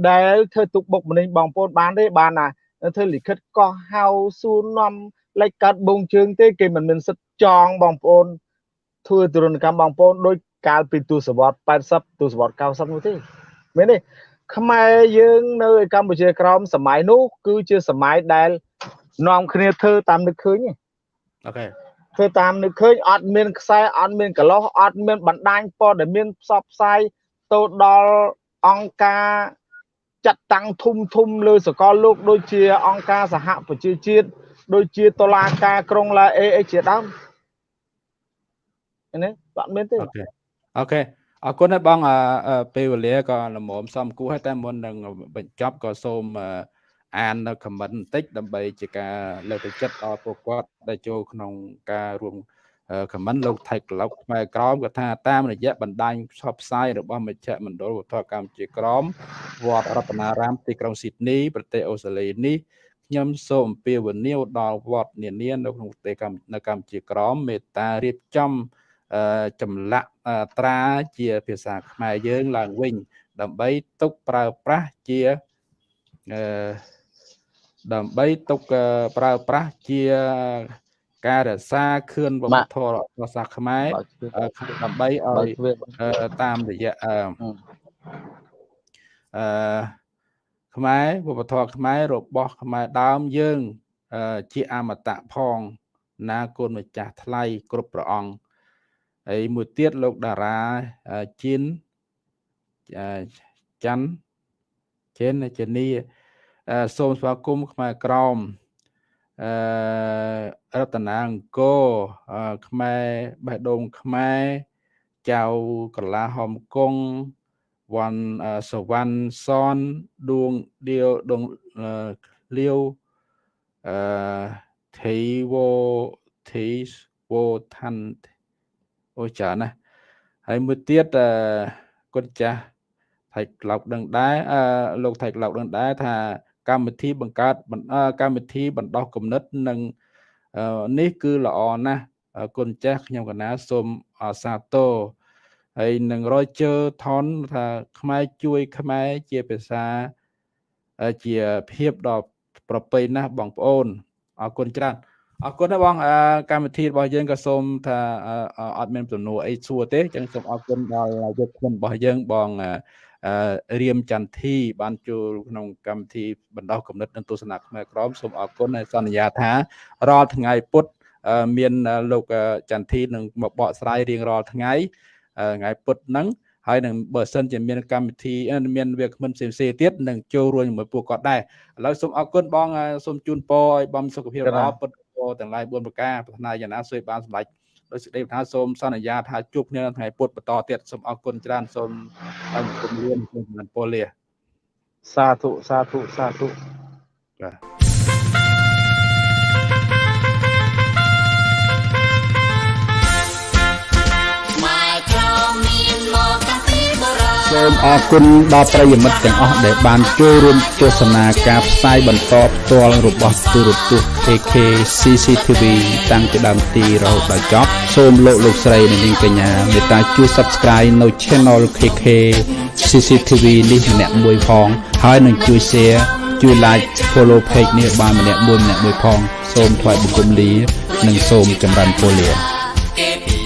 ដែលធ្វើទុកបុកម្នេញបងប្អូនបានទេបានណាធ្វើលិខិតកោះហៅសួរនាំ លេខកាត់បងជើងទេគេមិនមានសិទ្ធចងបងប្អូនធ្វើទរណកម្មបងប្អូនដោយកាលពីទសវត្ស80ទសវត្ស90នោះទេមែនទេខ្មែរយើងនៅកម្ពុជាក្រោមសម័យនោះគឺជាសម័យដែលនាំគ្នាធ្វើតាមនឹកឃើញអូខេធ្វើតាមនឹកឃើញអត់មានខ្សែអត់មានកលោះអត់មានបណ្ដាញព័ត៌មានផ្សព្វផ្សាយទៅដល់អង្គការចាត់តាំងធំធំលើសកលលោកដូចជាអង្គការសហប្រជាជាតិ ដូចជាតុលាការក្រុងឡាអេអីជាដើមនេះបាត់មានទេ okay okay អរគុណហើយបងពេលវេលាក៏ល្មមសំគួរហើយតែមុននឹងបញ្ចប់ក៏សូមអាននៅខមមិនបន្តិចដើម្បីជាការលើកទឹកចិត្តដល់ពួកគាត់ដែលចូលក្នុងការរួមខមមិនលោកថៃក្លុកខ្មែរក្រមគាត់ថាតាមរយៈបណ្ដាញផ្សព្វផ្សាយរបស់មជ្ឈមណ្ឌលវត្ថុកម្មជាក្រមវត្តរតនារាមទីក្រុងស៊ីដនីប្រទេសអូស្ត្រាលីនេះ ខ្ញុំសូមអំពាវនាវដល់វត្តនានានៅក្នុងប្រទេសកម្ពុជានៅកម្ពុជាក្រមមេត្តារៀបចំចម្លាក់ត្រាជាភាសាខ្មែរយើងឡើងវិញ ដើម្បីទុកប្រើប្រាស់ជាអឺដើម្បីទុកប្រើប្រាស់ជាការរក្សាខឿនវប្បធម៌ភាសាខ្មែរដើម្បីឲ្យតាមរយៈអឺ ខ្មែរវប្បធម៌ខ្មែររបស់ខ្មែរដើមយើងជាអមតៈផង ណាគុណម្ចាស់ថ្លៃគ្រប់ព្រះអង្គហើយមួយទៀតលោកតារាជីនច័ន្ទចេនជនីសូមស្វាគមន៍ខ្មែរក្រមអឺរតនាអង្គរខ្មែរបេះដូងខ្មែរចៅកលាហំកុង វ៉ាន់សវណ្ណសនដួងដៀវដងលាវអឺថៃវោថៃវោឋានអូច្រើនណាស់ហើយមួយទៀតអឺគុណចាស់ថៃក្លោកដឹងដែរអឺលោកថៃក្លោកដឹងដែរថាកម្មវិធីបង្កើតកម្មវិធីបណ្ដោះគំនិតនិងនេះគឺល្អណាស់គុណចាស់ខ្ញុំកណាសូមសាទរ ហើយនឹងរយជើថនថាខ្មែរជួយ ខ្មែរជាភាសាជាភាពដ៏ប្រពៃណាស់បងប្អូនអរគុណច្រើនអរគុណណាបងកម្មវិធីរបស់យើងក៏សូមថាអត់មានសំណួរអីសួរទេអញ្ចឹងសូមអរគុណដល់យុទ្ធជនរបស់យើងបងរៀមចន្ទធីបានចូលក្នុងកម្មវិធីបណ្ដោះគំនិតនិងទស្សនៈខ្មែរក្រមសូមអរគុណហើយសន្យាថារាល់ថ្ងៃពុទ្ធមានលោកចន្ទធីនឹងមកបកស្រាយរៀងរាល់ថ្ងៃ ថ្ងៃពុទ្ធហ្នឹងហើយនឹងបើសិនជាមានកម្មវិធីមានវាគ្មិនផ្សេងផ្សេងទៀតនឹងចូលរួមជាមួយពួកគាត់ដែរឥឡូវសូមអរគុណបងសូមជូនពរឲ្យបងសុខភាពល្អពុទ្ធពរទាំងឡាយ4ប្រការប្រាថ្នាយ៉ាងណាសូមបានសម្រេចដោយសេចក្តីប្រាថ្នាសូមសន្យាថាជួបគ្នាថ្ងៃពុទ្ធបន្តទៀតសូមអរគុណច្រើនសូមអង្គមរៀនសូមពលលាសាធុសាធុសាធុបាទ សូមអរគុណដល់ប្រិយមិត្តទាំងអស់ដែលបានចូលរួមទស្សនាការផ្សាយបន្តផ្ទាល់របស់ទូរទស្សន៍ AK CCTV តាំងពីដើមទីរហូតដល់ចប់សូមលោកលោកស្រីនិងនាងកញ្ញាមេត្តាជួយ Subscribe នៅ Channel KK CCTV នេះម្នាក់មួយផងហើយនឹងជួយ Share ជួយ Like Follow Page នេះបានម្នាក់មួយម្នាក់មួយផង សូមថ្លែងបង្គំលា និងសូមចម្រើនពរលា